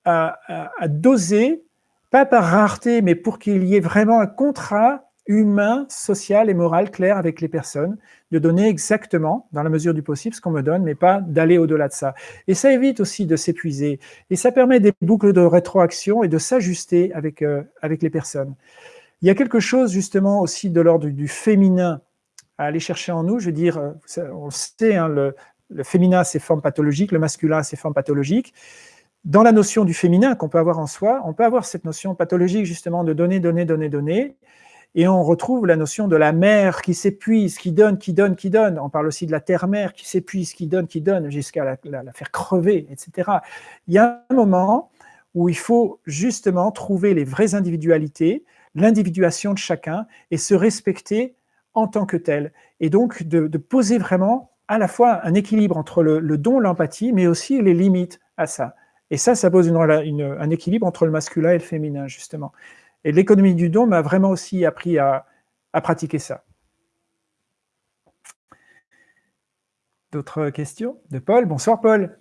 à doser, pas par rareté, mais pour qu'il y ait vraiment un contrat humain, social et moral clair avec les personnes, de donner exactement, dans la mesure du possible, ce qu'on me donne, mais pas d'aller au-delà de ça. Et ça évite aussi de s'épuiser. Et ça permet des boucles de rétroaction et de s'ajuster avec, euh, avec les personnes. Il y a quelque chose justement aussi de l'ordre du, féminin à aller chercher en nous. Je veux dire, euh, on le sait, hein, le, le féminin a ses formes pathologiques, le masculin a ses formes pathologiques. Dans la notion du féminin qu'on peut avoir en soi, on peut avoir cette notion pathologique justement de donner, donner, donner, donner, et on retrouve la notion de la mère qui s'épuise, qui donne, qui donne, qui donne. On parle aussi de la terre-mère qui s'épuise, qui donne, qui donne, jusqu'à la, faire crever, etc. Il y a un moment où il faut justement trouver les vraies individualités, l'individuation de chacun, et se respecter en tant que tel. Et donc de, poser vraiment à la fois un équilibre entre le, don, l'empathie, mais aussi les limites à ça. Et ça, ça pose un équilibre entre le masculin et le féminin, justement. Et l'économie du don m'a vraiment aussi appris à, pratiquer ça. D'autres questions De Paul? Bonsoir Paul.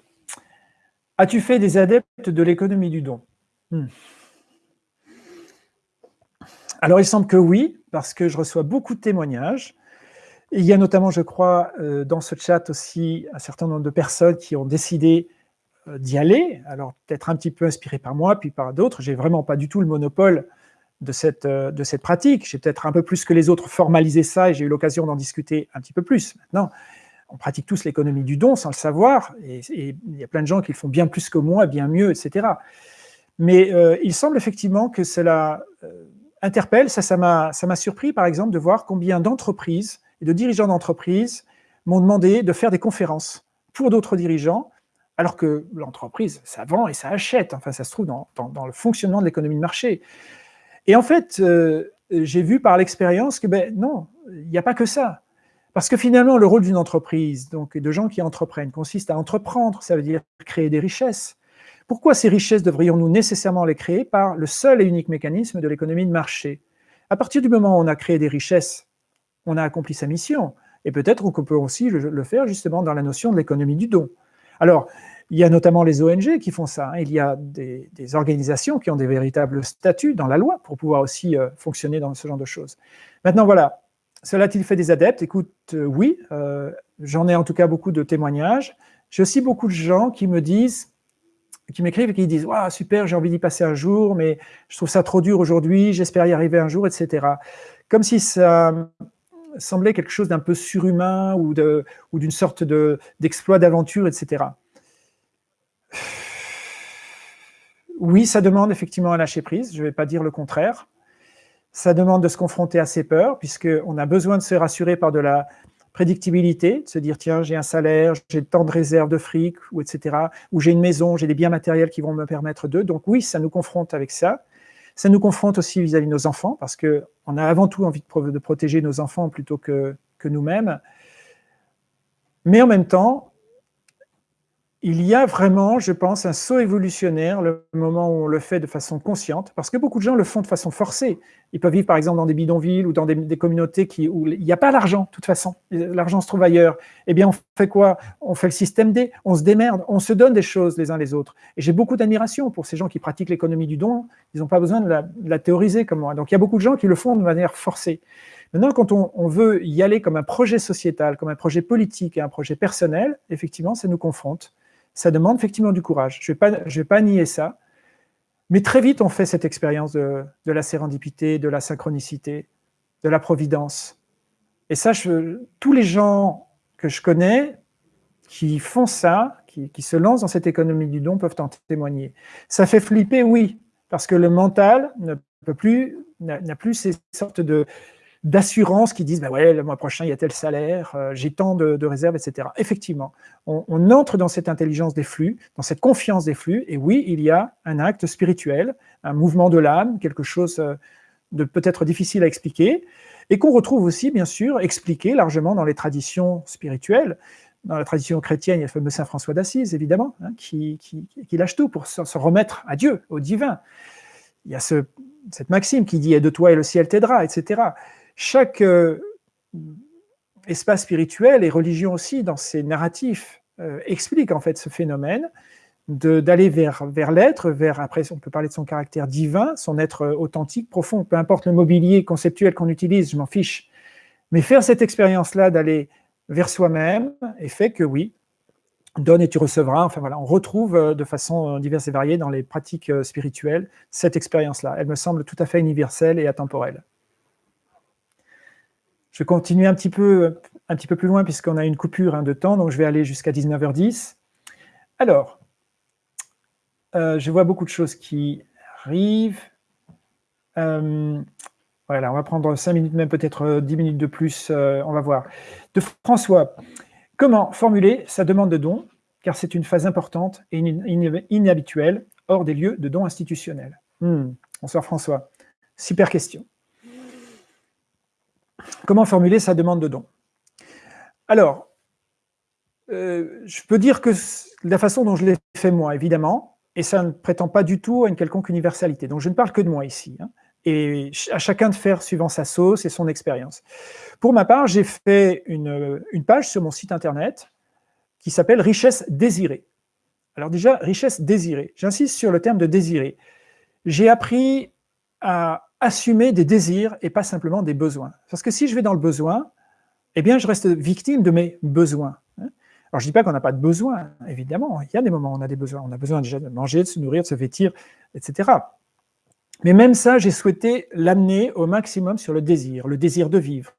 As-tu fait des adeptes de l'économie du don? Hmm. Alors il semble que oui, parce que je reçois beaucoup de témoignages. il y a notamment, je crois, euh, dans ce chat aussi un certain nombre de personnes qui ont décidé euh, d'y aller. Alors peut-être un petit peu inspiré par moi, puis par d'autres. J'ai vraiment pas du tout le monopole de cette, de cette pratique. J'ai peut-être un peu plus que les autres formalisé ça et j'ai eu l'occasion d'en discuter un petit peu plus. Maintenant, on pratique tous l'économie du don sans le savoir, et, il y a plein de gens qui le font bien plus que moi, bien mieux, etc. Mais il semble effectivement que cela interpelle, ça m'a ça surpris par exemple de voir combien d'entreprises et de dirigeants d'entreprises m'ont demandé de faire des conférences pour d'autres dirigeants, alors que l'entreprise, ça vend et ça achète, enfin ça se trouve dans, le fonctionnement de l'économie de marché. Et en fait, euh, j'ai vu par l'expérience que ben non, il n'y a pas que ça. Parce que finalement, le rôle d'une entreprise, donc de gens qui entreprennent, consiste à entreprendre, ça veut dire créer des richesses. Pourquoi ces richesses devrions-nous nécessairement les créer par le seul et unique mécanisme de l'économie de marché? À partir du moment où on a créé des richesses, on a accompli sa mission. Et peut-être qu'on peut aussi le faire justement dans la notion de l'économie du don. Alors, il y a notamment les ONG qui font ça. Hein. Il y a des, organisations qui ont des véritables statuts dans la loi pour pouvoir aussi euh, fonctionner dans ce genre de choses. Maintenant, voilà, cela a-t-il fait des adeptes? Écoute, euh, oui, euh, j'en ai en tout cas beaucoup de témoignages. J'ai aussi beaucoup de gens qui me disent, qui m'écrivent et qui disent wow, super, j'ai envie d'y passer un jour, mais je trouve ça trop dur aujourd'hui, j'espère y arriver un jour, etc. » Comme si ça semblait quelque chose d'un peu surhumain ou d'une sorte d'exploit d'aventure, etc. Oui, ça demande effectivement un lâcher prise, je ne vais pas dire le contraire. Ça demande de se confronter à ses peurs, puisqu'on a besoin de se rassurer par de la prédictibilité, de se dire, tiens, j'ai un salaire, j'ai tant de réserves de fric, ou etc., ou j'ai une maison, j'ai des biens matériels qui vont me permettre de. Donc oui, ça nous confronte avec ça. Ça nous confronte aussi vis-à-vis de nos enfants, parce qu'on a avant tout envie de, de protéger nos enfants plutôt que, que nous-mêmes. Mais en même temps, il y a vraiment, je pense, un saut évolutionnaire le moment où on le fait de façon consciente, parce que beaucoup de gens le font de façon forcée. Ils peuvent vivre par exemple dans des bidonvilles ou dans des, communautés qui, où il n'y a pas l'argent, de toute façon. L'argent se trouve ailleurs. Eh bien, on fait quoi? On fait le système D, on se démerde, on se donne des choses les uns les autres. Et j'ai beaucoup d'admiration pour ces gens qui pratiquent l'économie du don. Ils n'ont pas besoin de la, théoriser comme moi. Donc il y a beaucoup de gens qui le font de manière forcée. Maintenant, quand on, veut y aller comme un projet sociétal, comme un projet politique et un projet personnel, effectivement, ça nous confronte ça demande effectivement du courage. Je ne vais, pas nier ça. Mais très vite, on fait cette expérience de, la sérendipité, de la synchronicité, de la providence. Et ça, tous les gens que je connais qui font ça, qui, qui, se lancent dans cette économie du don, peuvent en témoigner. Ça fait flipper, oui, parce que le mental n'a plus ces sortes de, d'assurance qui disent bah ouais, le mois prochain, il y a tel salaire, euh, j'ai tant de, réserves, etc. Effectivement, on, entre dans cette intelligence des flux, dans cette confiance des flux, et oui, il y a un acte spirituel, un mouvement de l'âme, quelque chose euh, de peut-être difficile à expliquer, et qu'on retrouve aussi, bien sûr, expliqué largement dans les traditions spirituelles. Dans la tradition chrétienne, il y a le fameux Saint François d'Assise, évidemment, hein, qui, qui, lâche tout pour se, remettre à Dieu, au divin. Il y a ce, cette maxime qui dit « de toi et le ciel t'aidera », etc chaque euh, espace spirituel et religion aussi, dans ses narratifs, euh, explique en fait ce phénomène d'aller vers, vers l'être, vers, après on peut parler de son caractère divin, son être euh, authentique, profond, peu importe le mobilier conceptuel qu'on utilise, je m'en fiche. Mais faire cette expérience-là d'aller vers soi-même, et fait que oui, donne et tu recevras, enfin voilà, on retrouve de façon diverse et variée dans les pratiques spirituelles cette expérience-là. Elle me semble tout à fait universelle et atemporelle. Je vais continuer un petit peu, un petit peu plus loin puisqu'on a une coupure hein, de temps, donc je vais aller jusqu'à 19h10. Alors, euh, je vois beaucoup de choses qui arrivent. Euh, voilà, on va prendre 5 minutes, même peut-être 10 minutes de plus, euh, on va voir. De François, comment formuler sa demande de don, car c'est une phase importante et inhabituelle hors des lieux de dons institutionnels hmm, Bonsoir François, super question. Comment formuler sa demande de don? Alors, euh, je peux dire que la façon dont je l'ai fait moi, évidemment, et ça ne prétend pas du tout à une quelconque universalité. Donc je ne parle que de moi ici, hein, et à chacun de faire suivant sa sauce et son expérience. Pour ma part, j'ai fait une, une, page sur mon site internet qui s'appelle « Richesse désirée ». Alors déjà, richesse désirée. J'insiste sur le terme de désirée. J'ai appris à assumer des désirs et pas simplement des besoins. Parce que si je vais dans le besoin, eh bien, je reste victime de mes besoins. Hein. Alors, je ne dis pas qu'on n'a pas de besoins, évidemment. Il y a des moments où on a des besoins. On a besoin déjà de manger, de se nourrir, de se vêtir, etc. Mais même ça, j'ai souhaité l'amener au maximum sur le désir, le désir de vivre,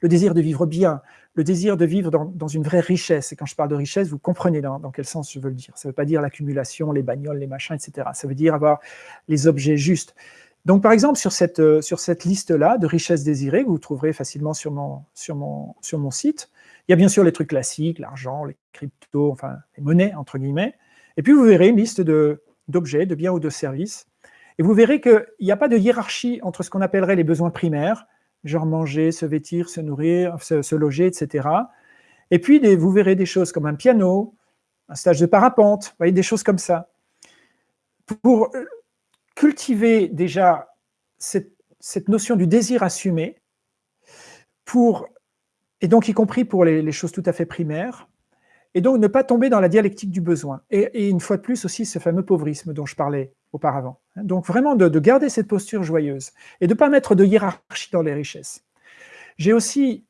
le désir de vivre bien, le désir de vivre dans, une vraie richesse. Et quand je parle de richesse, vous comprenez dans, quel sens je veux le dire. Ça ne veut pas dire l'accumulation, les bagnoles, les machins, etc. Ça veut dire avoir les objets justes. Donc, par exemple, sur cette, euh, cette liste-là de richesses désirées, que vous trouverez facilement sur mon, sur, mon, sur mon site, il y a bien sûr les trucs classiques, l'argent, les cryptos, enfin, les monnaies, entre guillemets. Et puis, vous verrez une liste d'objets, de, biens ou de services. Et vous verrez qu'il n'y a pas de hiérarchie entre ce qu'on appellerait les besoins primaires, genre manger, se vêtir, se nourrir, se, loger, etc. Et puis, vous verrez des choses comme un piano, un stage de parapente, des choses comme ça. Pour euh, cultiver déjà cette, notion du désir assumé, pour, et donc y compris pour les, choses tout à fait primaires, et donc ne pas tomber dans la dialectique du besoin. Et, une fois de plus aussi ce fameux pauvrisme dont je parlais auparavant. Donc vraiment de, garder cette posture joyeuse et de ne pas mettre de hiérarchie dans les richesses. J'ai aussi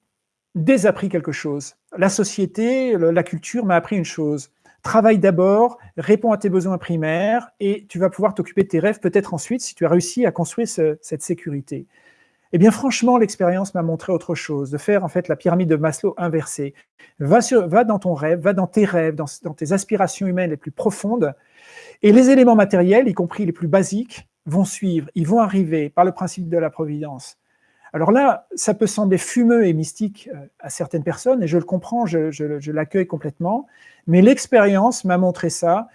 désappris quelque chose. La société, la culture m'a appris une chose. Travaille d'abord, réponds à tes besoins primaires et tu vas pouvoir t'occuper de tes rêves peut-être ensuite si tu as réussi à construire cette sécurité. Eh bien, franchement, l'expérience m'a montré autre chose, de faire en fait la pyramide de Maslow inversée. Va, dans ton rêve, va dans tes rêves, dans, tes aspirations humaines les plus profondes, et les éléments matériels, y compris les plus basiques, vont suivre, ils vont arriver par le principe de la providence. Alors là, ça peut sembler fumeux et mystique euh, à certaines personnes, et je le comprends, je, l'accueille complètement, mais l'expérience m'a montré ça,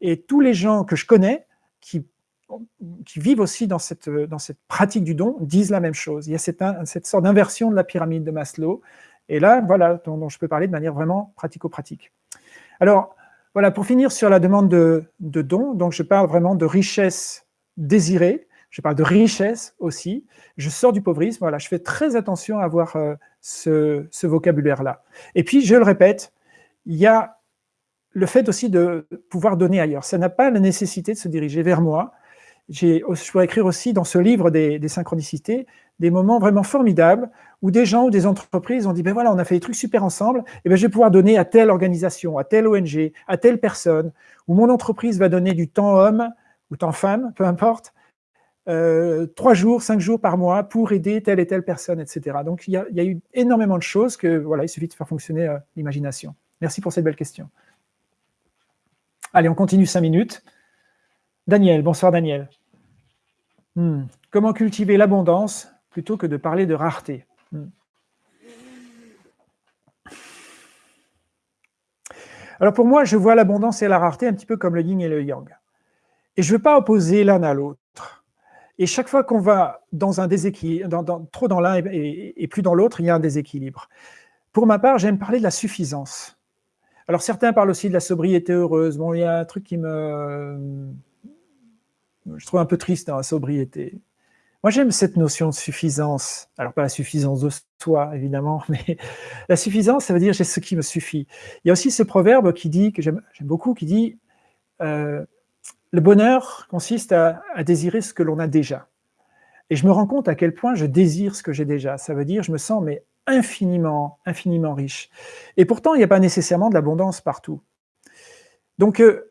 et tous les gens que je connais qui vivent aussi dans cette, pratique du don disent la même chose. Il y a cette, cette sorte d'inversion de la pyramide de Maslow. Et là, voilà, dont, je peux parler de manière vraiment pratico-pratique. Alors, voilà, pour finir sur la demande de, de don, donc je parle vraiment de richesse désirée, je parle de richesse aussi, je sors du pauvrisme, voilà, je fais très attention à avoir euh, ce, vocabulaire-là. Et puis, je le répète, il y a le fait aussi de pouvoir donner ailleurs. Ça n'a pas la nécessité de se diriger vers moi, je pourrais écrire aussi dans ce livre des, synchronicités des moments vraiment formidables où des gens ou des entreprises ont dit ben voilà, on a fait des trucs super ensemble, et ben je vais pouvoir donner à telle organisation, à telle ONG, à telle personne, ou mon entreprise va donner du temps homme ou temps femme, peu importe, trois jours, cinq jours par mois pour aider telle et telle personne, etc. Donc il y a, eu énormément de choses que voilà, il suffit de faire fonctionner euh, l'imagination. Merci pour cette belle question. Allez, on continue cinq minutes. Daniel, bonsoir Daniel. Hmm. Comment cultiver l'abondance plutôt que de parler de rareté? Hmm. Alors pour moi, je vois l'abondance et la rareté un petit peu comme le yin et le yang. Et je ne veux pas opposer l'un à l'autre. Et chaque fois qu'on va dans un déséquilibre, trop dans l'un et, plus dans l'autre, il y a un déséquilibre. Pour ma part, j'aime parler de la suffisance. Alors certains parlent aussi de la sobriété heureuse. Bon, il y a un truc qui me je trouve un peu triste dans la sobriété. Moi, j'aime cette notion de suffisance. Alors, pas la suffisance de soi, évidemment, mais la suffisance, ça veut dire j'ai ce qui me suffit. Il y a aussi ce proverbe qui dit, que j'aime beaucoup, qui dit euh, le bonheur consiste à, désirer ce que l'on a déjà. Et je me rends compte à quel point je désire ce que j'ai déjà. Ça veut dire je me sens mais infiniment, infiniment riche. Et pourtant, il n'y a pas nécessairement de l'abondance partout. Donc, euh,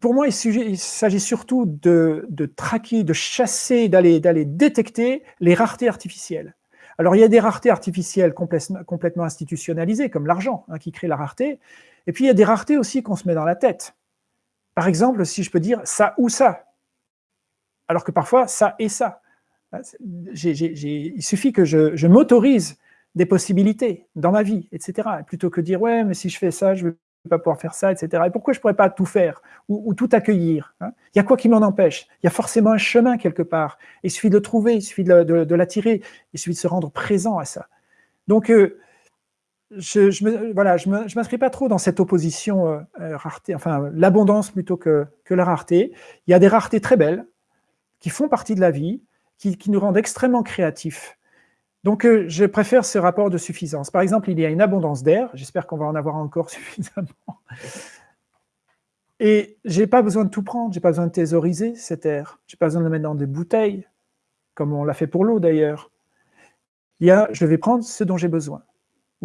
pour moi, il s'agit surtout de, traquer, de chasser, d'aller détecter les raretés artificielles. Alors, il y a des raretés artificielles complètement institutionnalisées, comme l'argent, hein, qui crée la rareté. Et puis, il y a des raretés aussi qu'on se met dans la tête. Par exemple, si je peux dire ça ou ça, alors que parfois, ça et ça. il suffit que je, m'autorise des possibilités dans ma vie, etc. Plutôt que dire, ouais, mais si je fais ça, je veux pas pouvoir faire ça, etc. Et pourquoi je ne pourrais pas tout faire ou, tout accueillir hein? Il y a quoi qui m'en empêche? Il y a forcément un chemin quelque part. Il suffit de le trouver, il suffit de, l'attirer, il suffit de se rendre présent à ça. Donc, euh, je je m'inscris pas trop dans cette opposition euh, euh, rareté, enfin l'abondance plutôt que, la rareté. Il y a des raretés très belles qui font partie de la vie, qui, nous rendent extrêmement créatifs. Donc, euh, je préfère ce rapport de suffisance. Par exemple, il y a une abondance d'air. J'espère qu'on va en avoir encore suffisamment. Et je n'ai pas besoin de tout prendre. Je n'ai pas besoin de thésauriser cet air. Je n'ai pas besoin de le mettre dans des bouteilles, comme on l'a fait pour l'eau d'ailleurs. Il je vais prendre ce dont j'ai besoin,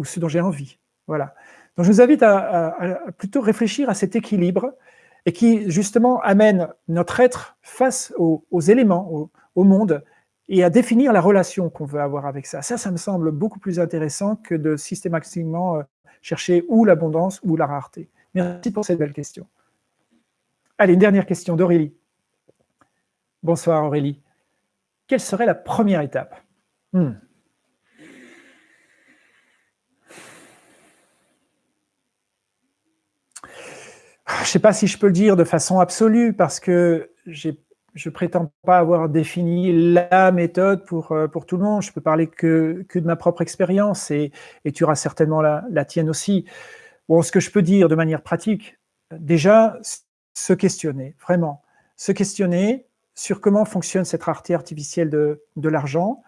ou ce dont j'ai envie. Voilà. Donc, je vous invite à, plutôt réfléchir à cet équilibre et qui justement amène notre être face aux, éléments, au, monde, et à définir la relation qu'on veut avoir avec ça. Ça, ça me semble beaucoup plus intéressant que de systématiquement euh, chercher ou l'abondance ou la rareté. Merci pour cette belle question. Allez, une dernière question d'Aurélie. Bonsoir Aurélie. Quelle serait la première étape? Hmm. Je ne sais pas si je peux le dire de façon absolue parce que je ne prétends pas avoir défini la méthode pour, euh, pour tout le monde. Je peux parler que, que de ma propre expérience et, et, tu auras certainement la, la, tienne aussi. Bon, ce que je peux dire de manière pratique, déjà, se questionner, vraiment. Se questionner sur comment fonctionne cette rareté artificielle de, de l'argent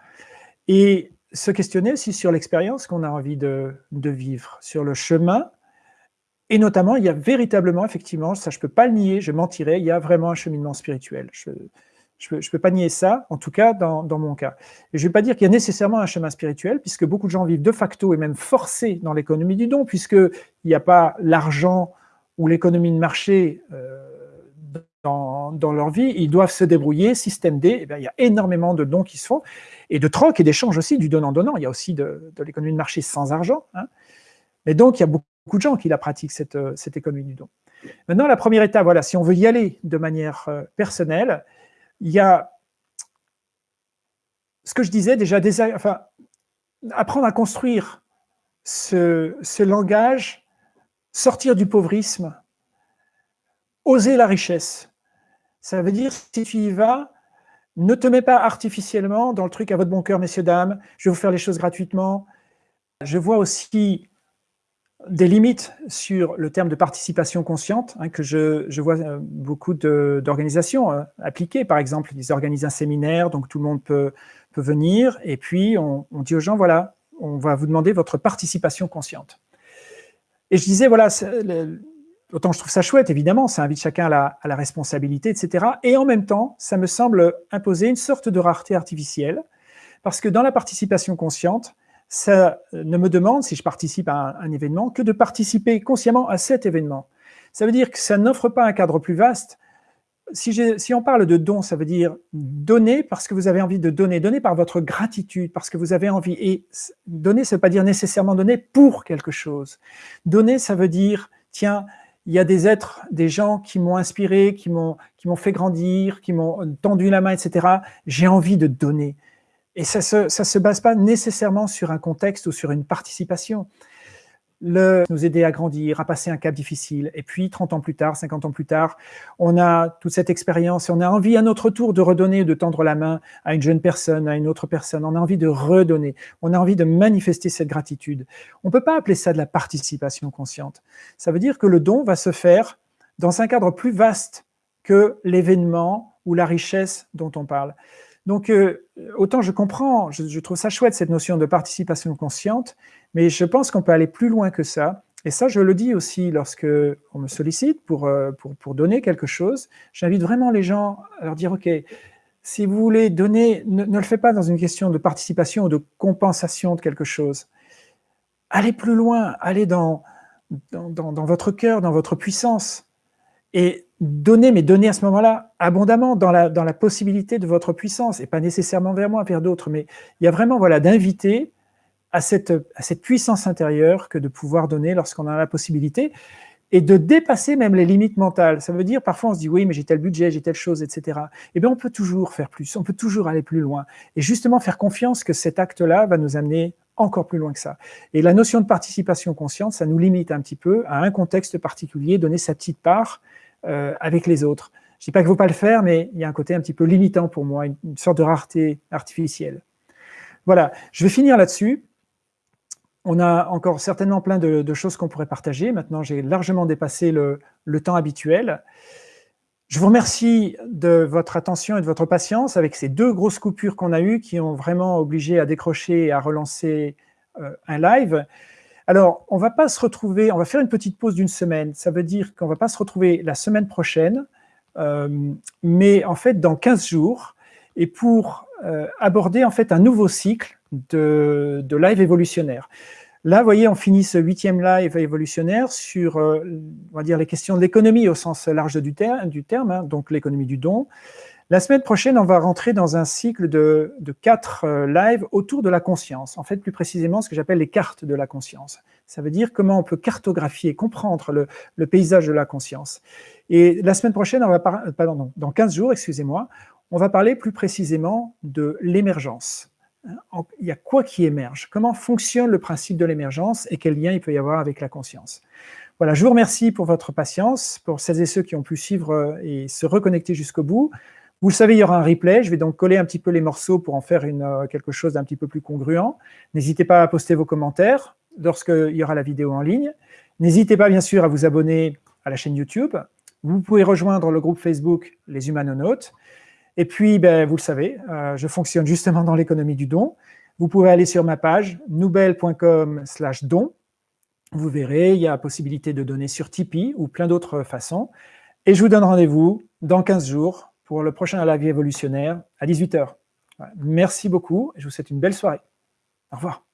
et se questionner aussi sur l'expérience qu'on a envie de, de vivre, sur le chemin et notamment, il y a véritablement, effectivement, ça je ne peux pas le nier, je mentirais, il y a vraiment un cheminement spirituel. Je ne peux, pas nier ça, en tout cas dans, mon cas. Et je ne vais pas dire qu'il y a nécessairement un chemin spirituel, puisque beaucoup de gens vivent de facto et même forcés dans l'économie du don, puisqu'il n'y a pas l'argent ou l'économie de marché euh, dans, leur vie, ils doivent se débrouiller, système D, eh il y a énormément de dons qui se font, et de troc et d'échange aussi, du donnant-donnant. Il y a aussi de, l'économie de marché sans argent. Hein. Mais donc, il y a beaucoup beaucoup de gens qui la pratiquent, cette, euh, cette économie du don. Maintenant, la première étape, voilà, si on veut y aller de manière euh, personnelle, il y a ce que je disais déjà, apprendre à construire ce, langage, sortir du pauvrisme, oser la richesse. Ça veut dire, si tu y vas, ne te mets pas artificiellement dans le truc à votre bon cœur, messieurs, dames, je vais vous faire les choses gratuitement. Je vois aussi des limites sur le terme de participation consciente, hein, que je, vois euh, beaucoup d'organisations euh, appliquer. Par exemple, ils organisent un séminaire, donc tout le monde peut, peut venir, et puis on, dit aux gens, voilà, on va vous demander votre participation consciente. Et je disais, voilà, autant je trouve ça chouette, évidemment, ça invite chacun à la, à la, responsabilité, etc. Et en même temps, ça me semble imposer une sorte de rareté artificielle, parce que dans la participation consciente, ça ne me demande, si je participe à un, événement, que de participer consciemment à cet événement. Ça veut dire que ça n'offre pas un cadre plus vaste. Si, si, on parle de don, ça veut dire donner parce que vous avez envie de donner, donner par votre gratitude, parce que vous avez envie. Et donner, ça ne veut pas dire nécessairement donner pour quelque chose. Donner, ça veut dire, tiens, il y a des êtres, des gens qui m'ont inspiré, qui m'ont fait grandir, qui m'ont tendu la main, etc. J'ai envie de donner. Et ça ne se, se, base pas nécessairement sur un contexte ou sur une participation. Le, nous aider à grandir, à passer un cap difficile. Et puis, 30 ans plus tard, 50 ans plus tard, on a toute cette expérience et on a envie à notre tour de redonner, de tendre la main à une jeune personne, à une autre personne. On a envie de redonner. On a envie de manifester cette gratitude. On ne peut pas appeler ça de la participation consciente. Ça veut dire que le don va se faire dans un cadre plus vaste que l'événement ou la richesse dont on parle. Donc, euh, autant je comprends, je, trouve ça chouette, cette notion de participation consciente, mais je pense qu'on peut aller plus loin que ça. Et ça, je le dis aussi lorsque on me sollicite pour, euh, pour, pour donner quelque chose. J'invite vraiment les gens à leur dire, OK, si vous voulez donner, ne, le faites pas dans une question de participation ou de compensation de quelque chose. Allez plus loin, allez dans, dans, dans, dans votre cœur, dans votre puissance. Et donner, mais donner à ce moment-là abondamment dans la, dans la possibilité de votre puissance, et pas nécessairement vers moi, vers d'autres, mais il y a vraiment voilà, d'inviter à cette, à cette puissance intérieure que de pouvoir donner lorsqu'on a la possibilité, et de dépasser même les limites mentales. Ça veut dire, parfois on se dit, oui, mais j'ai tel budget, j'ai telle chose, etc. Eh bien, on peut toujours faire plus, on peut toujours aller plus loin, et justement faire confiance que cet acte-là va nous amener encore plus loin que ça. Et la notion de participation consciente, ça nous limite un petit peu à un contexte particulier, donner sa petite part, euh, avec les autres. Je ne dis pas qu'il ne faut pas le faire, mais il y a un côté un petit peu limitant pour moi, une, sorte de rareté artificielle. Voilà, je vais finir là-dessus. On a encore certainement plein de, choses qu'on pourrait partager. Maintenant, j'ai largement dépassé le, temps habituel. Je vous remercie de votre attention et de votre patience avec ces deux grosses coupures qu'on a eues qui ont vraiment obligé à décrocher et à relancer euh, un live. Alors, on va pas se retrouver, on va faire une petite pause d'une semaine. Ça veut dire qu'on va pas se retrouver la semaine prochaine, euh, mais en fait dans 15 jours, et pour euh, aborder en fait un nouveau cycle de, live évolutionnaire. Là, vous voyez, on finit ce huitième live évolutionnaire sur, euh, on va dire, les questions de l'économie au sens large du, terme, hein, donc l'économie du don. La semaine prochaine, on va rentrer dans un cycle de, quatre euh, lives autour de la conscience. En fait, plus précisément, ce que j'appelle les cartes de la conscience. Ça veut dire comment on peut cartographier, comprendre le, paysage de la conscience. Et la semaine prochaine, on va pardon, dans 15 jours, excusez-moi, on va parler plus précisément de l'émergence il y a quoi qui émerge? Comment fonctionne le principe de l'émergence et quel lien il peut y avoir avec la conscience? Voilà, je vous remercie pour votre patience, pour celles et ceux qui ont pu suivre euh, et se reconnecter jusqu'au bout. Vous le savez, il y aura un replay. Je vais donc coller un petit peu les morceaux pour en faire euh, quelque chose d'un petit peu plus congruent. N'hésitez pas à poster vos commentaires lorsqu'il y aura la vidéo en ligne. N'hésitez pas, bien sûr, à vous abonner à la chaîne YouTube. Vous pouvez rejoindre le groupe Facebook Les Humanonautes. Et puis, ben, vous le savez, euh, je fonctionne justement dans l'économie du don. Vous pouvez aller sur ma page noubel.com don. Vous verrez, il y a possibilité de donner sur Tipeee ou plein d'autres façons. Et je vous donne rendez-vous dans 15 jours pour le prochain live évolutionnaire à 18h. Merci beaucoup. Je vous souhaite une belle soirée. Au revoir.